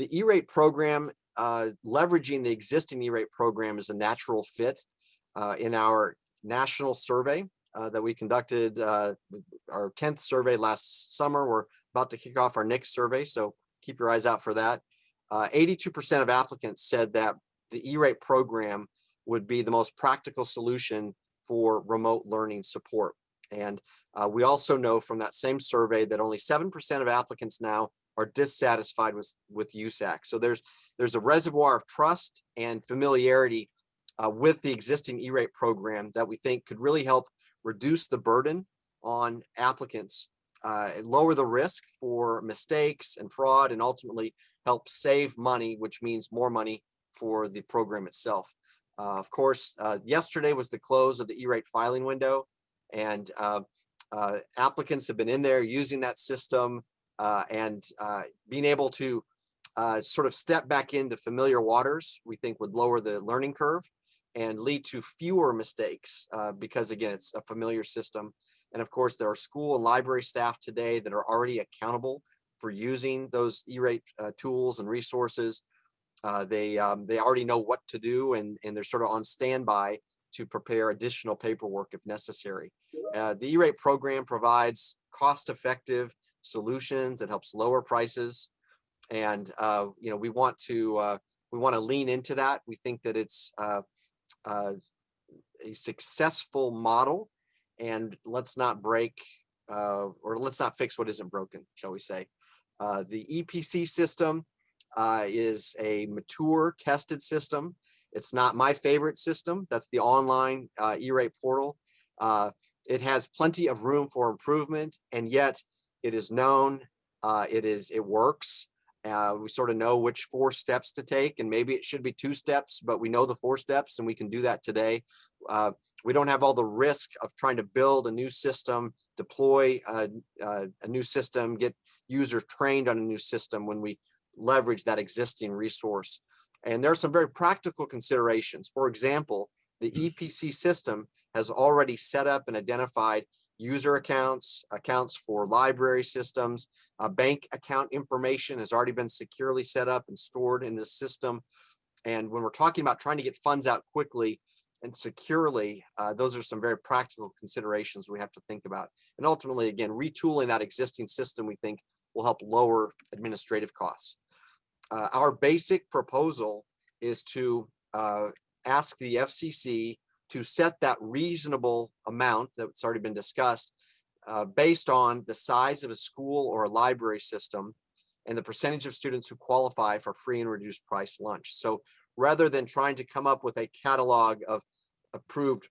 The E-rate program, uh, leveraging the existing E-rate program is a natural fit uh, in our national survey uh, that we conducted, uh, our 10th survey last summer. We're about to kick off our next survey, so keep your eyes out for that. 82% of applicants said that the E-rate program would be the most practical solution for remote learning support. And uh, we also know from that same survey that only 7% of applicants now are dissatisfied with, with USAC. So there's, there's a reservoir of trust and familiarity uh, with the existing E-rate program that we think could really help reduce the burden on applicants, uh, lower the risk for mistakes and fraud, and ultimately help save money, which means more money for the program itself. Uh, of course, uh, yesterday was the close of the E-rate filing window, and uh, uh, applicants have been in there using that system uh, and uh, being able to uh, sort of step back into familiar waters, we think would lower the learning curve and lead to fewer mistakes uh, because again, it's a familiar system. And of course, there are school and library staff today that are already accountable for using those E-rate uh, tools and resources. Uh, they um, they already know what to do and, and they're sort of on standby to prepare additional paperwork if necessary. Uh, the E-rate program provides cost-effective solutions. It helps lower prices. And, uh, you know, we want to, uh, we want to lean into that. We think that it's uh, uh, a successful model and let's not break uh, or let's not fix what isn't broken, shall we say. Uh, the EPC system is a mature tested system. It's not my favorite system. That's the online E-rate portal. It has plenty of room for improvement and yet it is known, uh, it is, it works. Uh, we sort of know which four steps to take and maybe it should be two steps, but we know the four steps and we can do that today. Uh, we don't have all the risk of trying to build a new system, deploy a, a, a new system, get users trained on a new system when we leverage that existing resource. And there are some very practical considerations. For example, the EPC system has already set up and identified user accounts, accounts for library systems, uh, bank account information has already been securely set up and stored in this system. And when we're talking about trying to get funds out quickly and securely, uh, those are some very practical considerations we have to think about. And ultimately, again, retooling that existing system, we think will help lower administrative costs. Uh, our basic proposal is to uh, ask the FCC to set that reasonable amount that's already been discussed uh, based on the size of a school or a library system and the percentage of students who qualify for free and reduced price lunch. So rather than trying to come up with a catalog of approved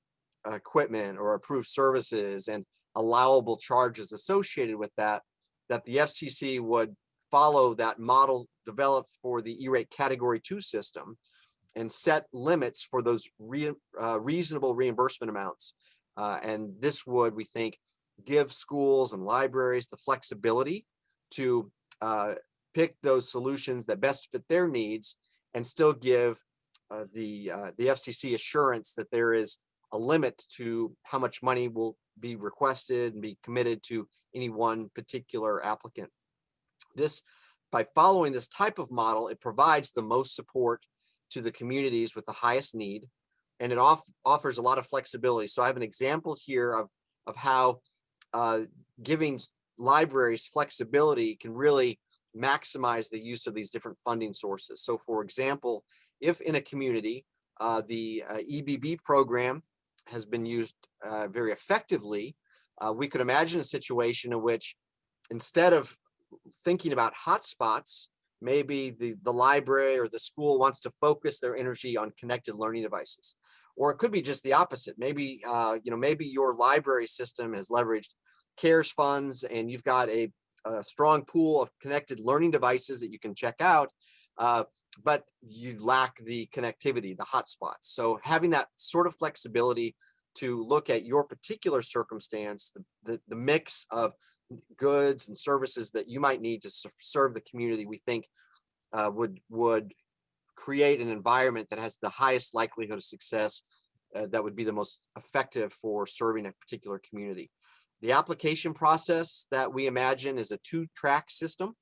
equipment or approved services and allowable charges associated with that, that the FCC would follow that model developed for the E-rate category two system and set limits for those re, uh, reasonable reimbursement amounts. Uh, and this would, we think, give schools and libraries the flexibility to uh, pick those solutions that best fit their needs and still give uh, the, uh, the FCC assurance that there is a limit to how much money will be requested and be committed to any one particular applicant. This, by following this type of model, it provides the most support to the communities with the highest need. And it off, offers a lot of flexibility. So I have an example here of, of how uh, giving libraries flexibility can really maximize the use of these different funding sources. So for example, if in a community, uh, the uh, EBB program has been used uh, very effectively, uh, we could imagine a situation in which instead of thinking about hotspots, maybe the, the library or the school wants to focus their energy on connected learning devices. Or it could be just the opposite. Maybe, uh, you know, maybe your library system has leveraged CARES funds and you've got a, a strong pool of connected learning devices that you can check out, uh, but you lack the connectivity, the hotspots. So having that sort of flexibility to look at your particular circumstance, the, the, the mix of goods and services that you might need to serve the community, we think uh, would would create an environment that has the highest likelihood of success uh, that would be the most effective for serving a particular community. The application process that we imagine is a two-track system.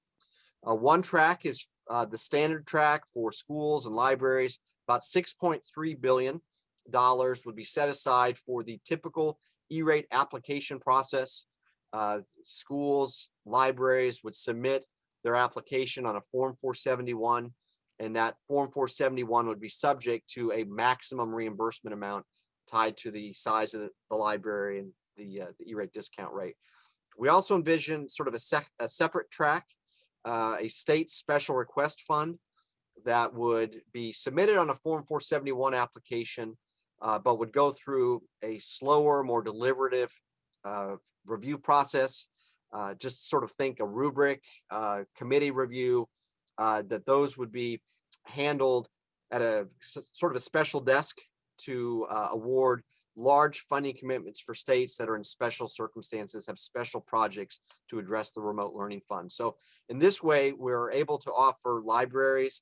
Uh, one track is uh, the standard track for schools and libraries. About 6.3 billion dollars would be set aside for the typical E-rate application process. Uh, schools, libraries would submit their application on a Form 471, and that Form 471 would be subject to a maximum reimbursement amount tied to the size of the, the library and the, uh, the E-rate discount rate. We also envision sort of a, a separate track, uh, a state special request fund that would be submitted on a Form 471 application, uh, but would go through a slower, more deliberative review process. Uh, just sort of think a rubric, uh, committee review, uh, that those would be handled at a sort of a special desk to uh, award large funding commitments for states that are in special circumstances, have special projects to address the remote learning fund. So in this way, we're able to offer libraries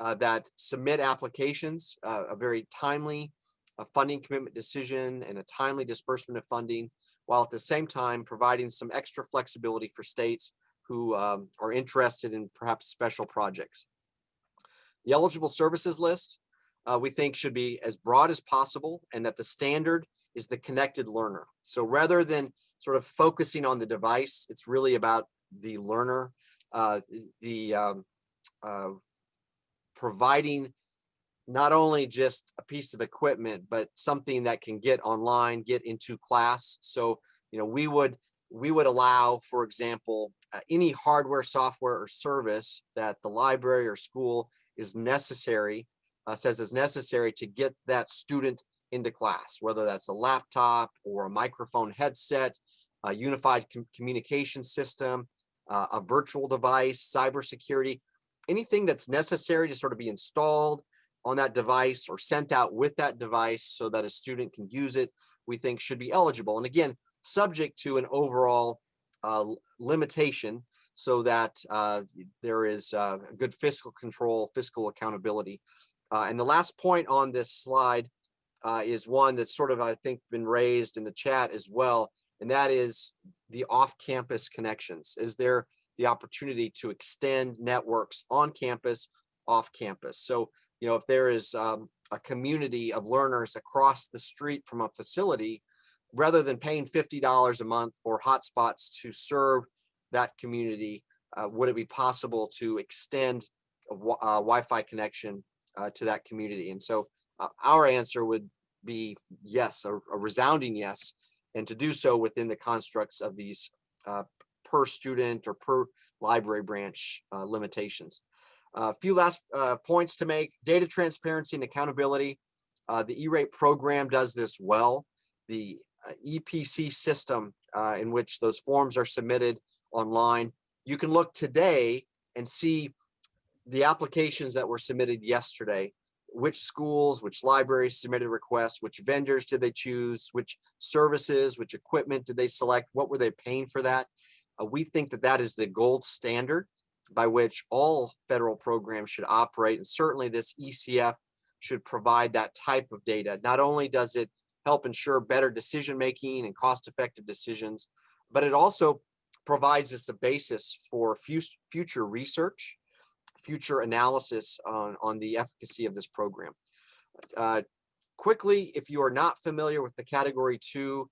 uh, that submit applications, uh, a very timely uh, funding commitment decision and a timely disbursement of funding, while at the same time providing some extra flexibility for states who um, are interested in perhaps special projects. The eligible services list, uh, we think should be as broad as possible and that the standard is the connected learner. So rather than sort of focusing on the device, it's really about the learner, uh, the um, uh, providing not only just a piece of equipment, but something that can get online, get into class. So, you know, we would we would allow, for example, uh, any hardware, software, or service that the library or school is necessary, uh, says is necessary to get that student into class, whether that's a laptop or a microphone headset, a unified com- communication system, uh, a virtual device, cybersecurity, anything that's necessary to sort of be installed on that device or sent out with that device so that a student can use it, we think should be eligible. And again, subject to an overall uh, limitation so that uh, there is uh, good fiscal control, fiscal accountability. Uh, and the last point on this slide uh, is one that's sort of, I think, been raised in the chat as well, and that is the off-campus connections. Is there the opportunity to extend networks on campus, off campus? So, you know, if there is um, a community of learners across the street from a facility, rather than paying $50 a month for hotspots to serve that community, uh, would it be possible to extend a wi- uh, Wi-Fi connection uh, to that community? And so uh, our answer would be yes, a, a resounding yes, and to do so within the constructs of these uh, per student or per library branch uh, limitations. A few last uh, points to make, data transparency and accountability. Uh, the E-rate program does this well. The uh, EPC system in which those forms are submitted online, you can look today and see the applications that were submitted yesterday. Which schools, which libraries submitted requests, which vendors did they choose, which services, which equipment did they select, what were they paying for that? Uh, we think that that is the gold standard by which all federal programs should operate, and certainly this ECF should provide that type of data. Not only does it help ensure better decision making and cost effective decisions, but it also provides us a basis for future research, future analysis on, on the efficacy of this program. Uh, quickly, if you are not familiar with the category two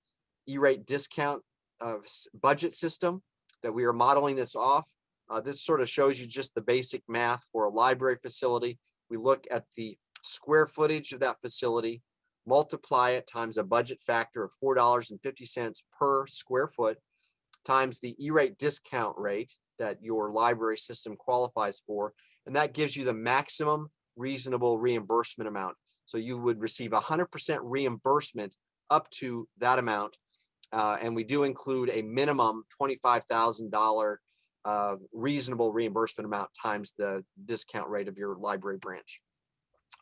E-rate discount uh, budget system that we are modeling this off, uh, this sort of shows you just the basic math for a library facility. We look at the square footage of that facility, multiply it times a budget factor of four dollars and fifty cents per square foot times the E-rate discount rate that your library system qualifies for, and that gives you the maximum reasonable reimbursement amount. So you would receive hundred percent reimbursement up to that amount. Uh, and we do include a minimum twenty-five thousand dollar uh, reasonable reimbursement amount times the discount rate of your library branch.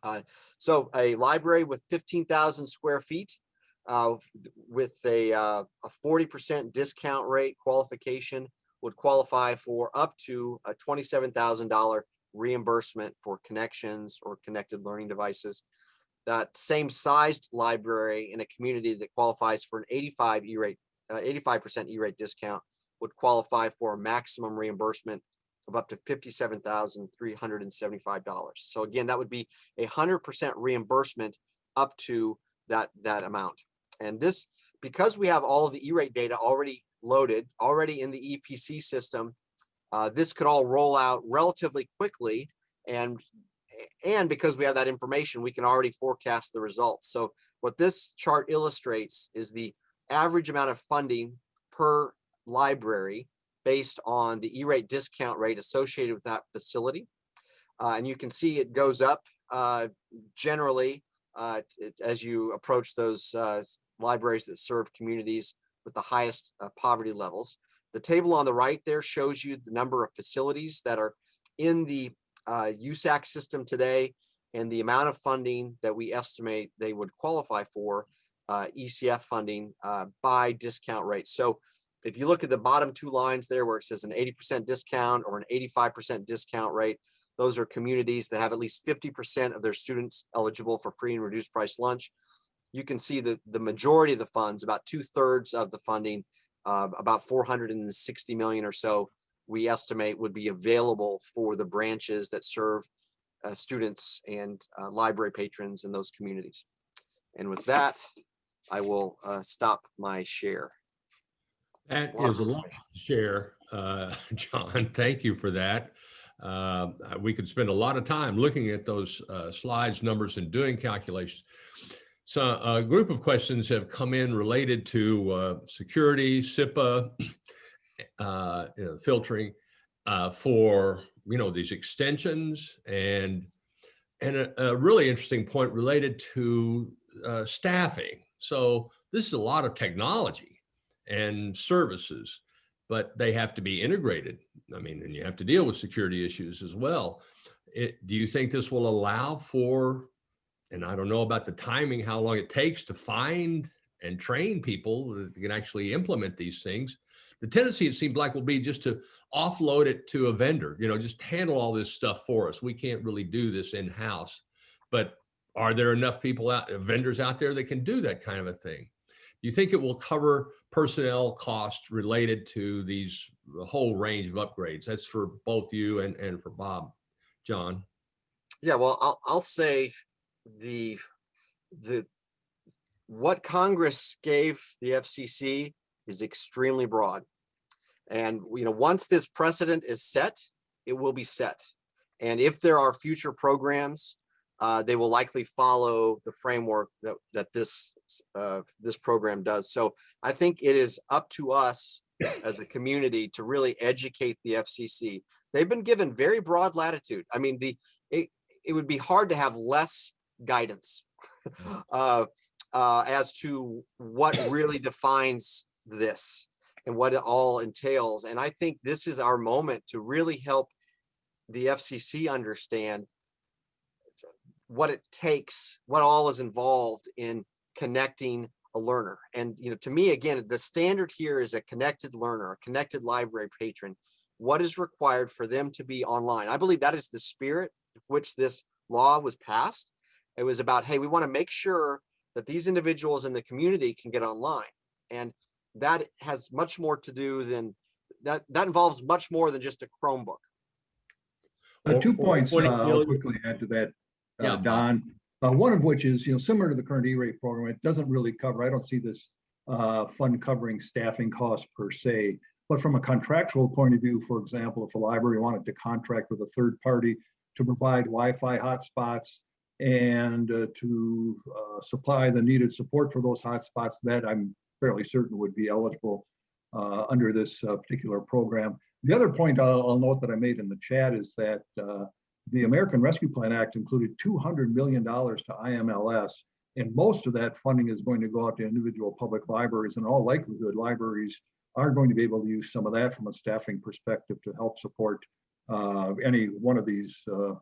Uh, so a library with fifteen thousand square feet uh, with a uh, forty percent discount rate qualification would qualify for up to a twenty-seven thousand dollar reimbursement for connections or connected learning devices. That same sized library in a community that qualifies for an eighty-five E-rate, uh, eighty-five percent E-rate discount would qualify for a maximum reimbursement of up to fifty-seven thousand three hundred and seventy-five dollars. So again, that would be a hundred percent reimbursement up to that, that amount. And this, because we have all of the E-rate data already loaded, already in the EPC system, uh, this could all roll out relatively quickly. And, and because we have that information, we can already forecast the results. So what this chart illustrates is the average amount of funding per library based on the E-rate discount rate associated with that facility. Uh, and you can see it goes up uh, generally uh, as you approach those uh, libraries that serve communities with the highest uh, poverty levels. The table on the right there shows you the number of facilities that are in the uh, USAC system today and the amount of funding that we estimate they would qualify for uh, ECF funding uh, by discount rate. So if you look at the bottom two lines there where it says an 80% discount or an 85% discount rate, those are communities that have at least 50% of their students eligible for free and reduced price lunch. You can see that the majority of the funds, about two thirds of the funding, uh, about 460 million or so, we estimate would be available for the branches that serve uh, students and uh, library patrons in those communities. And with that, I will uh, stop my share. That is a lot to share, uh, [LAUGHS] John. Thank you for that. Uh, We could spend a lot of time looking at those uh, slides, numbers, and doing calculations. So a group of questions have come in related to uh, security, CIPA, [CLEARS THROAT] uh, you know, filtering uh, for, you know, these extensions and and a, a really interesting point related to staffing. So this is a lot of technology and services, but they have to be integrated. I mean, and you have to deal with security issues as well. It, do you think this will allow for, and I don't know about the timing, how long it takes to find and train people that can actually implement these things? The tendency, it seemed like, will be just to offload it to a vendor, you know, just handle all this stuff for us. We can't really do this in-house. But are there enough people out, vendors out there that can do that kind of a thing? Do you think it will cover personnel costs related to these the whole range of upgrades? That's for both you and, and for Bob. John, Yeah, well, I'll, I'll say the, the, what Congress gave the FCC is extremely broad. And, you know, once this precedent is set, it will be set. And if there are future programs, uh, they will likely follow the framework that, that this, uh, this program does. So I think it is up to us as a community to really educate the FCC. They've been given very broad latitude. I mean, the, it, it would be hard to have less guidance [LAUGHS] uh, uh, as to what really defines this and what it all entails. And I think this is our moment to really help the FCC understand what it takes, what all is involved in connecting a learner. And, you know, to me, again, the standard here is a connected learner, a connected library patron. What is required for them to be online? I believe that is the spirit of which this law was passed. It was about, hey, we want to make sure that these individuals in the community can get online. And that has much more to do than, that, that involves much more than just a Chromebook. Uh, Two points, uh, I'll million. quickly add to that, Yeah. uh, Don. Uh, One of which is, you know, similar to the current E-rate program, it doesn't really cover, I don't see this uh, fund covering staffing costs per se. But from a contractual point of view, for example, if a library wanted to contract with a third party to provide Wi-Fi hotspots and uh, to uh, supply the needed support for those hotspots, that I'm fairly certain would be eligible uh, under this uh, particular program. The other point I'll, I'll note that I made in the chat is that uh, the American Rescue Plan Act included $200 million to IMLS, and most of that funding is going to go out to individual public libraries. In all likelihood, libraries are going to be able to use some of that from a staffing perspective to help support uh, any one of these, uh,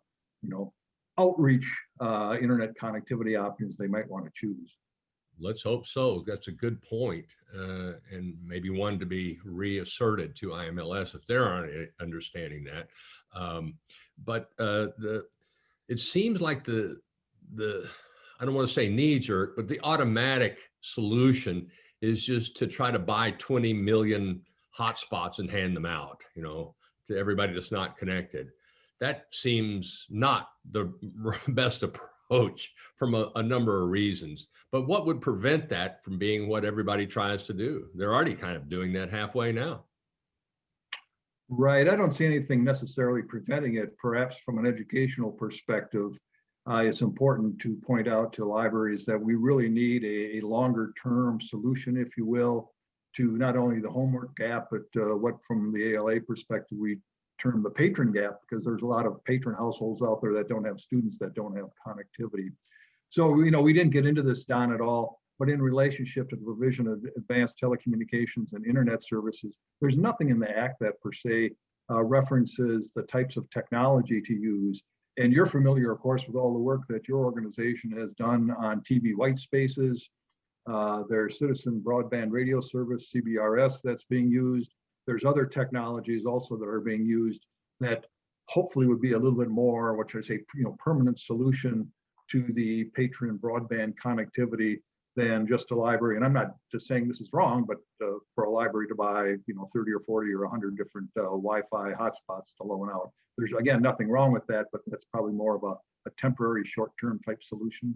you know, outreach uh, internet connectivity options they might want to choose. Let's hope so. That's a good point, uh, and maybe one to be reasserted to IMLS if they're understanding that. Um, but uh, the it seems like the the I don't want to say knee jerk, but the automatic solution is just to try to buy 20 million hotspots and hand them out, you know, to everybody that's not connected. That seems not the [LAUGHS] best approach from a, a number of reasons. But what would prevent that from being what everybody tries to do? They're already kind of doing that halfway now. Right. I don't see anything necessarily preventing it. Perhaps from an educational perspective, uh, it's important to point out to libraries that we really need a, a longer term solution, if you will, to not only the homework gap, but uh, what from the ALA perspective, we term the patron gap, because there's a lot of patron households out there that don't have students that don't have connectivity. So, you know, we didn't get into this, Don, at all, but in relationship to the provision of advanced telecommunications and internet services, there's nothing in the act that per se uh, references the types of technology to use. And you're familiar, of course, with all the work that your organization has done on TV white spaces. Uh, there's citizen broadband radio service, CBRS, that's being used. There's other technologies also that are being used that hopefully would be a little bit more, what should I say, you know, permanent solution to the patron broadband connectivity than just a library. And I'm not just saying this is wrong, but uh, for a library to buy, you know, 30 or 40 or 100 different uh, Wi-Fi hotspots to loan out. There's again, nothing wrong with that, but that's probably more of a, a temporary short-term type solution.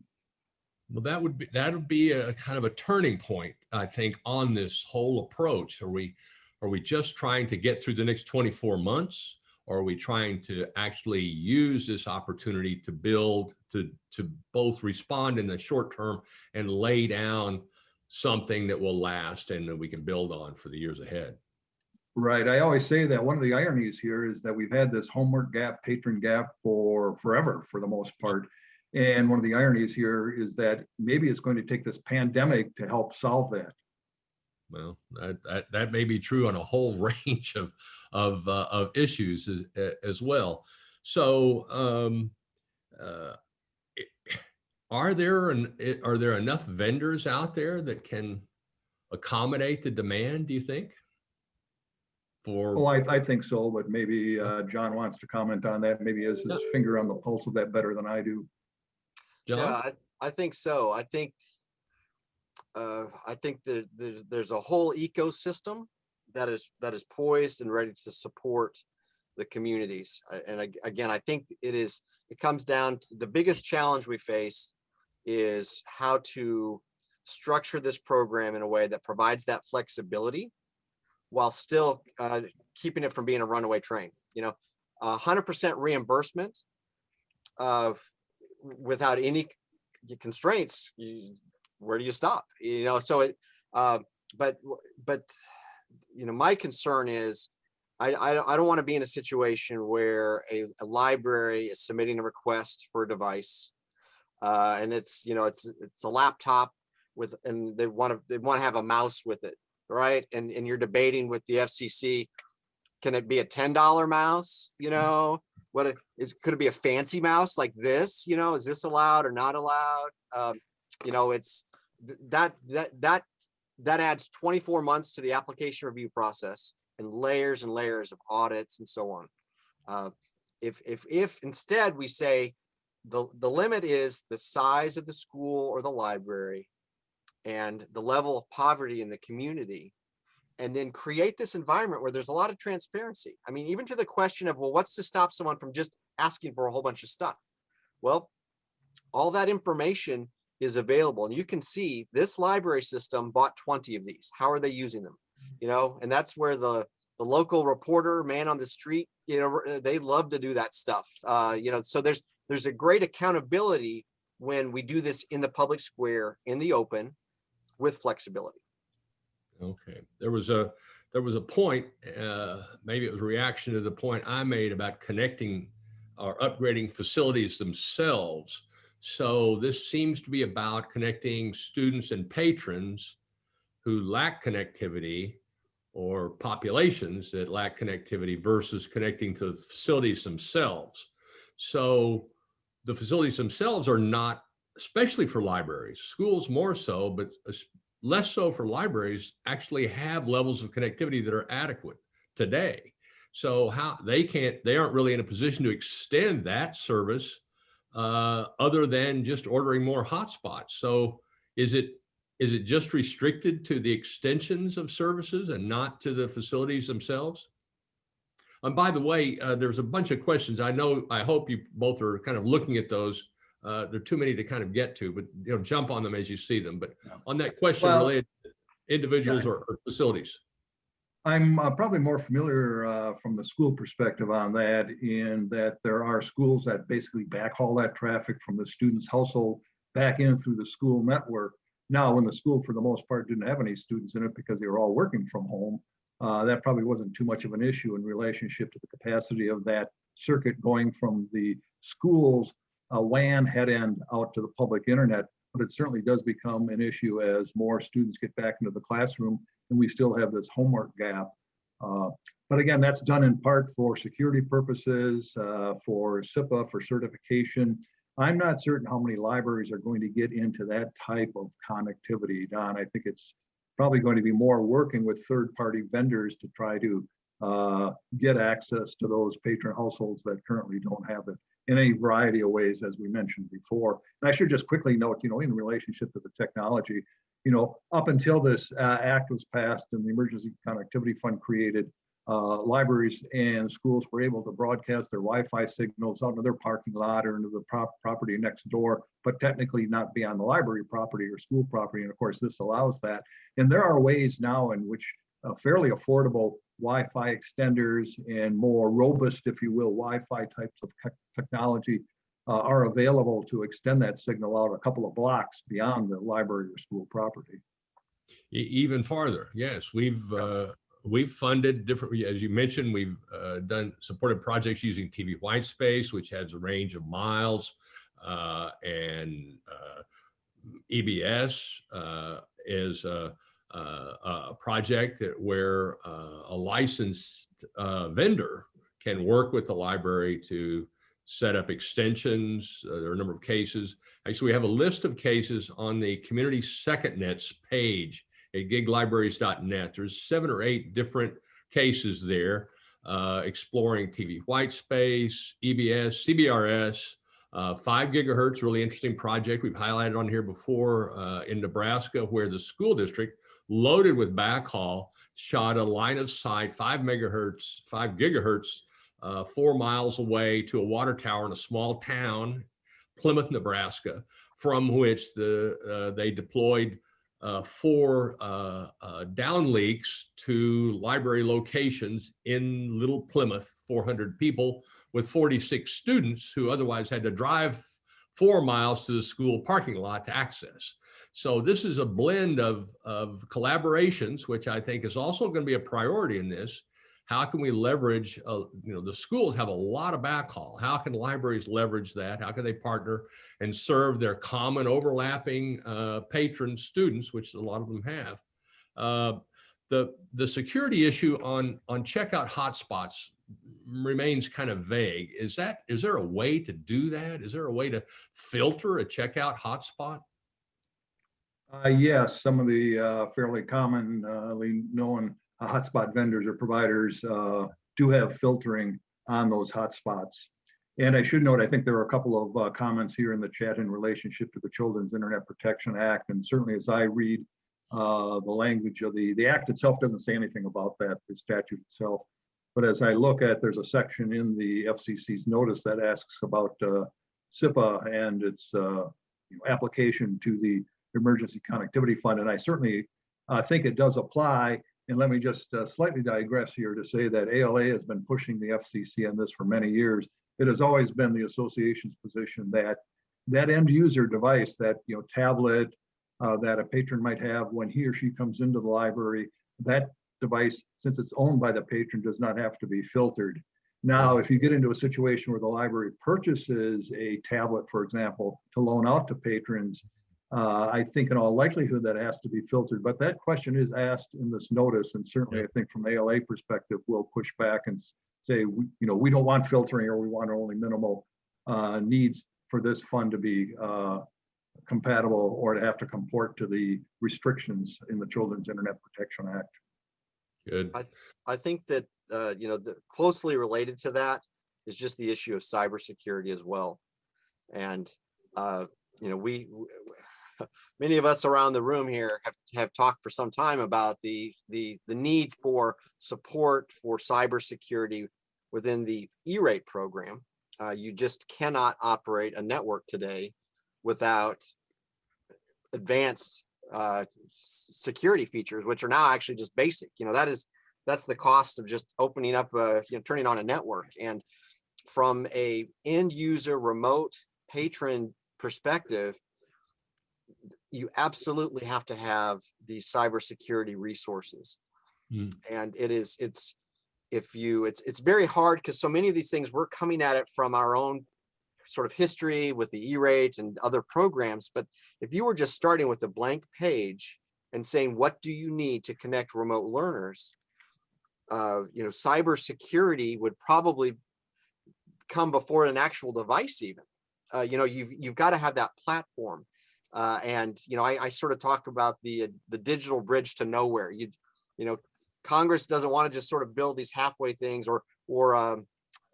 Well, that would be that would be a kind of a turning point, I think, on this whole approach. Are we are we just trying to get through the next 24 months? Or are we trying to actually use this opportunity to build, to, to both respond in the short term and lay down something that will last and that we can build on for the years ahead? Right. I always say that one of the ironies here is that we've had this homework gap, patron gap for forever, for the most part. And one of the ironies here is that maybe it's going to take this pandemic to help solve that. Well, that, that, that may be true on a whole [LAUGHS] range of, of, uh, of issues as, as well. So, um, uh, are there, an, are there enough vendors out there that can accommodate the demand, do you think? Well, For, I, I think so, but maybe uh, John wants to comment on that. Maybe he has his Yeah. finger on the pulse of that better than I do. Yeah, I, I think so. I think, uh, I think that there's, there's a whole ecosystem that is, that is poised and ready to support the communities. And again, I think it is, it comes down to the biggest challenge we face is how to structure this program in a way that provides that flexibility while still uh, keeping it from being a runaway train, you know, hundred percent reimbursement of without any constraints, you, where do you stop? You know, so it, uh, but, but, you know, my concern is, I, I don't, I don't want to be in a situation where a, a library is submitting a request for a device. Uh, and it's, you know, it's, it's a laptop with, and they want to, they want to have a mouse with it, right? And, and you're debating with the FCC, can it be a $10 mouse, you know? what it is could it be a fancy mouse like this you know is this allowed or not allowed um you know it's th- that that that that adds 24 months to the application review process and layers and layers of audits and so on uh if if if instead we say the, the limit is the size of the school or the library and the level of poverty in the community. And then create this environment where there's a lot of transparency. I mean, even to the question of, well, what's to stop someone from just asking for a whole bunch of stuff? Well, all that information is available and you can see this library system bought 20 of these. How are they using them? You know, and that's where the, the local reporter, man on the street, you know, they love to do that stuff. Uh, you know, so there's, there's a great accountability when we do this in the public square, in the open, with flexibility. Okay, there was a, there was a point, uh, maybe it was a reaction to the point I made about connecting or upgrading facilities themselves. So this seems to be about connecting students and patrons who lack connectivity or populations that lack connectivity versus connecting to the facilities themselves. So the facilities themselves are not, especially for libraries, schools more so, but less so for libraries, actually have levels of connectivity that are adequate today. So how they can't, they aren't really in a position to extend that service uh, other than just ordering more hotspots. So is it is it just restricted to the extensions of services and not to the facilities themselves? And by the way, uh, there's a bunch of questions. I know, I hope you both are kind of looking at those. Uh, there are too many to kind of get to, but you know, jump on them as you see them. But on that question Well- related to individuals or, or facilities. I'm uh, probably more familiar uh, from the school perspective on that in that there are schools that basically backhaul that traffic from the student's household back in through the school network. Now, when the school for the most part didn't have any students in it because they were all working from home, uh, that probably wasn't too much of an issue in relationship to the capacity of that circuit going from the school's uh, WAN head end out to the public internet. But it certainly does become an issue as more students get back into the classroom and we still have this homework gap. Uh, But again, that's done in part for security purposes, uh, for CIPA, for certification. I'm not certain how many libraries are going to get into that type of connectivity, Don. I think it's probably going to be more working with third-party vendors to try to uh, get access to those patron households that currently don't have it in a variety of ways, as we mentioned before. And I should just quickly note, you know, in relationship to the technology, you know, up until this uh, act was passed and the Emergency Connectivity Fund created, uh, libraries and schools were able to broadcast their Wi-Fi signals out of their parking lot or into the prop- property next door, but technically not be on the library property or school property. And of course, this allows that. And there are ways now in which uh, fairly affordable Wi-Fi extenders and more robust, if you will, Wi-Fi types of technology uh, are available to extend that signal out a couple of blocks beyond the library or school property. E- even farther. Yes, we've uh, we've funded different. As you mentioned, we've uh, done supported projects using TV white space, which has a range of miles, uh, and uh, EBS uh, is a, a, a project that where uh, a licensed uh, vendor can work with the library to set up extensions. Uh, there are a number of cases. Actually, we have a list of cases on the Community Second Nets page at giglibraries.net. There's seven or eight different cases there uh, exploring TV white space, EBS, CBRS, uh, five gigahertz, really interesting project. We've highlighted on here before uh, in Nebraska where the school district loaded with backhaul shot a line of sight, five megahertz, five gigahertz, uh, four miles away to a water tower in a small town, Plymouth, Nebraska, from which the uh, they deployed uh, four uh, uh, downlinks to library locations in Little Plymouth, 400 people with 46 students who otherwise had to drive four miles to the school parking lot to access. So this is a blend of, of collaborations, which I think is also going to be a priority in this. How can we leverage, uh, you know, the schools have a lot of backhaul. How can libraries leverage that? How can they partner and serve their common overlapping uh, patron students, which a lot of them have? Uh, the, the security issue on, on checkout hotspots remains kind of vague. Is that, is there a way to do that? Is there a way to filter a checkout hotspot? Uh, yes, some of the uh, fairly commonly known hotspot vendors or providers uh, do have filtering on those hotspots. And I should note, I think there are a couple of uh, comments here in the chat in relationship to the Children's Internet Protection Act. And certainly as I read uh, the language of the, the act itself doesn't say anything about that, the statute itself. But as I look at, there's a section in the FCC's notice that asks about uh, CIPA and its uh, you know, application to the Emergency Connectivity Fund. And I certainly uh, think it does apply. And let me just uh, slightly digress here to say that ALA has been pushing the FCC on this for many years. It has always been the association's position that that end user device, that you know tablet uh, that a patron might have when he or she comes into the library, that device, since it's owned by the patron, does not have to be filtered. Now, if you get into a situation where the library purchases a tablet, for example, to loan out to patrons, uh, I think in all likelihood that has to be filtered, but that question is asked in this notice. And certainly I think from ALA perspective, we'll push back and say, we- you know, we don't want filtering or we want only minimal uh, needs for this fund to be uh, compatible or to have to comport to the restrictions in the Children's Internet Protection Act. Good. I I think that, uh, you know, the closely related to that is just the issue of cybersecurity as well. And, uh, you know, we, w- w- [LAUGHS] many of us around the room here have, have talked for some time about the, the, the need for support for cybersecurity within the E-rate program. Uh, you just cannot operate a network today without advanced uh, security features, which are now actually just basic. You know, that is that's the cost of just opening up, a, you know, turning on a network. And from a end user remote patron perspective, you absolutely have to have these cybersecurity resources. Hmm. And it is, it's, if you, it's, it's very hard because so many of these things, we're coming at it from our own sort of history with the E-rate and other programs. But if you were just starting with a blank page and saying, what do you need to connect remote learners? Uh, you know, cybersecurity would probably come before an actual device even. Uh, you know, you've, you've got to have that platform. Uh, and, you know, I, I sort of talk about the, uh, the digital bridge to nowhere. You, you know, Congress doesn't want to just sort of build these halfway things or, or, um,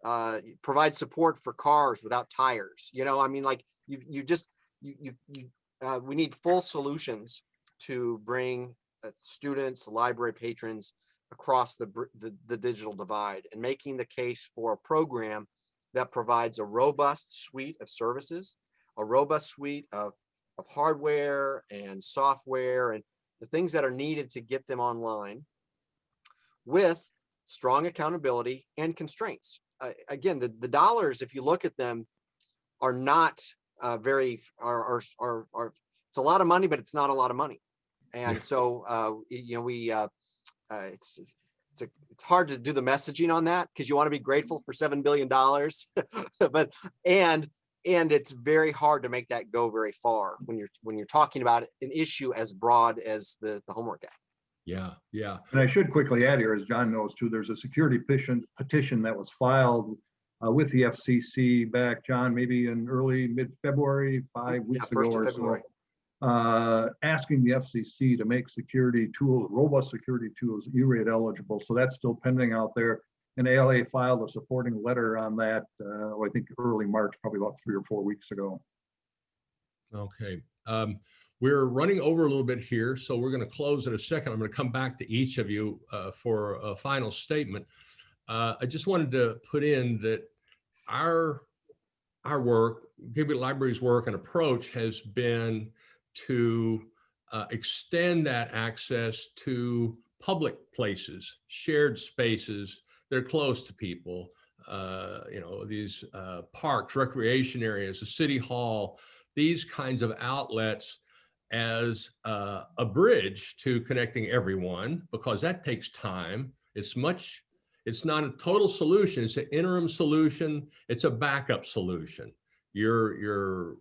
uh, provide support for cars without tires. You know, I mean, like you, you just, you, you, you uh, we need full solutions to bring uh, students, library patrons across the, the, the digital divide and making the case for a program that provides a robust suite of services, a robust suite of, of hardware and software and the things that are needed to get them online with strong accountability and constraints. Uh, again, the, the dollars, if you look at them, are not uh, very, are, are, are, are, it's a lot of money, but it's not a lot of money. Yeah. And so, uh, you know, we, uh, uh, it's, it's, a, it's hard to do the messaging on that because you want to be grateful for $7 billion, [LAUGHS] but, and, and it's very hard to make that go very far when you're, when you're talking about an issue as broad as the, the Homework Act. Yeah, yeah. And I should quickly add here, as John knows too, there's a security petition, petition that was filed uh, with the FCC back, John, maybe in early, mid-February, five Yeah, weeks first ago of or so. Uh, Asking the FCC to make security tools, robust security tools, E-rate eligible. So that's still pending out there. And ALA filed a supporting letter on that, uh, I think early March, probably about three or four weeks ago. Okay. Um, we're running over a little bit here, so we're going to close in a second. I'm going to come back to each of you uh, for a final statement. Uh, I just wanted to put in that our our work, Gibbet Library's work and approach has been to uh, extend that access to public places, shared spaces. They're close to people. Uh, you know, these uh, parks, recreation areas, the city hall, these kinds of outlets as uh, a bridge to connecting everyone because that takes time. It's much, it's not a total solution. It's an interim solution. It's a backup solution. Your, your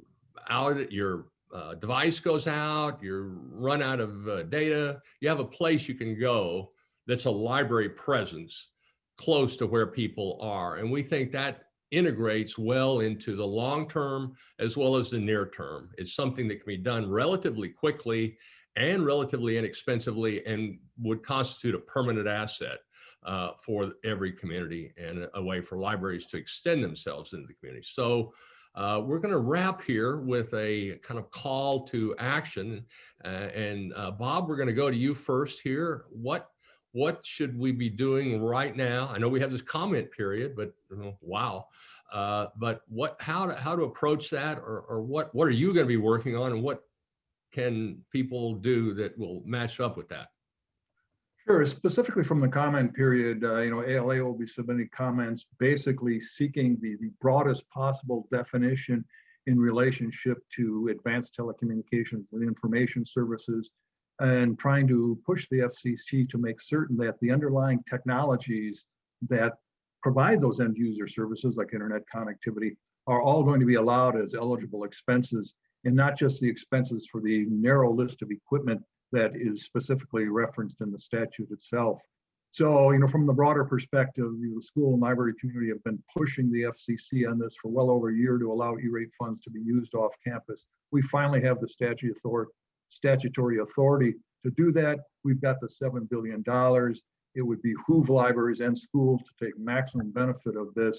out, your uh, device goes out, you're run out of uh, data. You have a place you can go that's a library presence close to where people are. And we think that integrates well into the long term as well as the near term. It's something that can be done relatively quickly and relatively inexpensively and would constitute a permanent asset. uh, for every community and a way for libraries to extend themselves into the community. So uh, we're going to wrap here with a kind of call to action. Uh, and uh, Bob, we're going to go to you first here. What what should we be doing right now? I know we have this comment period, but you know, wow. Uh, but what how to how to approach that, or or what what are you going to be working on, and what can people do that will match up with that? Sure, specifically from the comment period, uh, you know, ALA will be submitting comments, basically seeking the, the broadest possible definition in relationship to advanced telecommunications and information services, and trying to push the FCC to make certain that the underlying technologies that provide those end user services like internet connectivity are all going to be allowed as eligible expenses and not just the expenses for the narrow list of equipment that is specifically referenced in the statute itself. So, you know, from the broader perspective, the school and library community have been pushing the FCC on this for well over a year to allow E-rate funds to be used off campus. We finally have the statute authority, statutory authority to do that. We've got the $7 billion. It would behoove libraries and schools to take maximum benefit of this.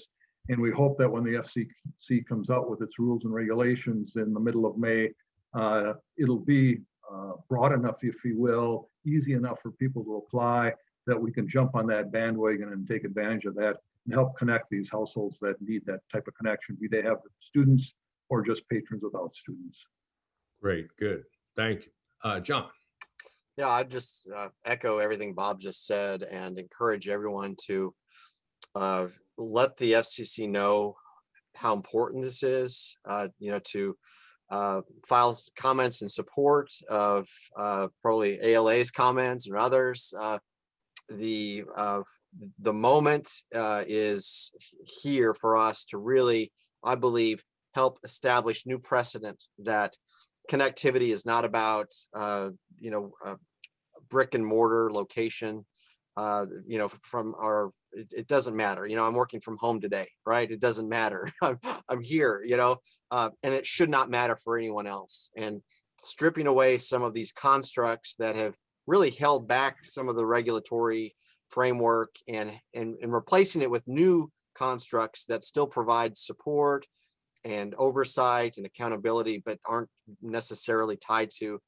And we hope that when the FCC comes out with its rules and regulations in the middle of May, uh, it'll be uh, broad enough, if you will, easy enough for people to apply that we can jump on that bandwagon and take advantage of that and help connect these households that need that type of connection, be they have students or just patrons without students. Great, good, thank you, uh, John. Yeah, I just uh, echo everything Bob just said and encourage everyone to uh, let the FCC know how important this is, uh, you know, to uh, files comments in support of uh, probably ALA's comments and others. The the moment is here for us to really, I believe, help establish new precedent that connectivity is not about uh, you know brick and mortar location. Uh, you know, from our, it, it, doesn't matter. You know, I'm working from home today, right? It doesn't matter. [LAUGHS] I'm, I'm here, you know, uh, and it should not matter for anyone else. And stripping away some of these constructs that have really held back some of the regulatory framework and, and, and replacing it with new constructs that still provide support and oversight and accountability, but aren't necessarily tied to,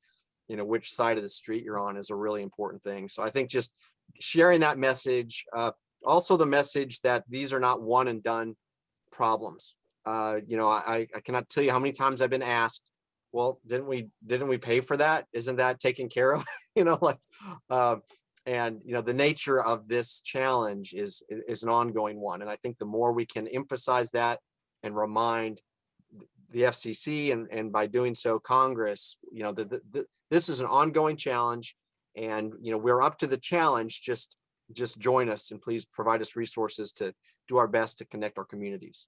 you know, which side of the street you're on is a really important thing. So I think just sharing that message, uh, also the message that these are not one and done problems. Uh, you know, I, I cannot tell you how many times I've been asked, well, didn't we, didn't we pay for that? Isn't that taken care of? [LAUGHS] you know, like, uh, and, you know, the nature of this challenge is, is an ongoing one. And I think the more we can emphasize that and remind the FCC and, and by doing so, Congress, you know, the, the, the, this is an ongoing challenge. And you know we're up to the challenge just just join us and please provide us resources to do our best to connect our communities.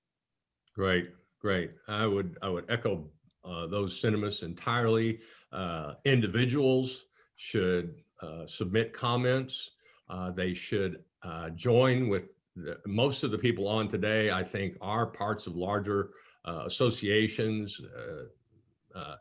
Great great. I would i would echo uh, those sentiments entirely. Uh, individuals should uh, submit comments. Uh, they should uh, join with most of the people on today i think are parts of larger uh, associations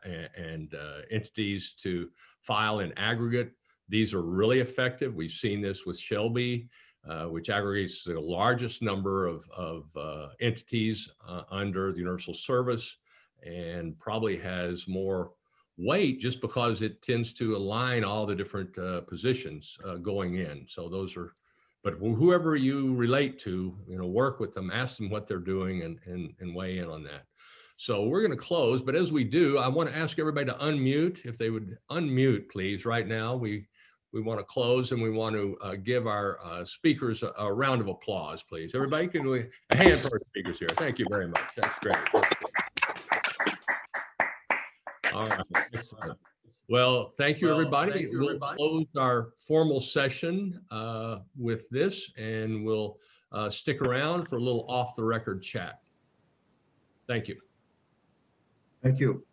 and, and entities to file in aggregate these are really effective. We've seen this with SHLB, uh, which aggregates the largest number of, of uh, entities uh, under the Universal Service and probably has more weight just because it tends to align all the different uh, positions uh, going in. So those are, but whoever you relate to, you know, work with them, ask them what they're doing and, and, and weigh in on that. So we're going to close, but as we do, I want to ask everybody to unmute. If they would unmute, please, right now. We we want to close and we want to uh, give our uh, speakers a, a, round of applause, please. Everybody can we, a hand for our speakers here. Thank you very much. That's great. All right. Excellent. Well, thank you, well, everybody. Thank you, we'll everybody. close our formal session uh, with this and we'll uh, stick around for a little off the record chat. Thank you. Thank you.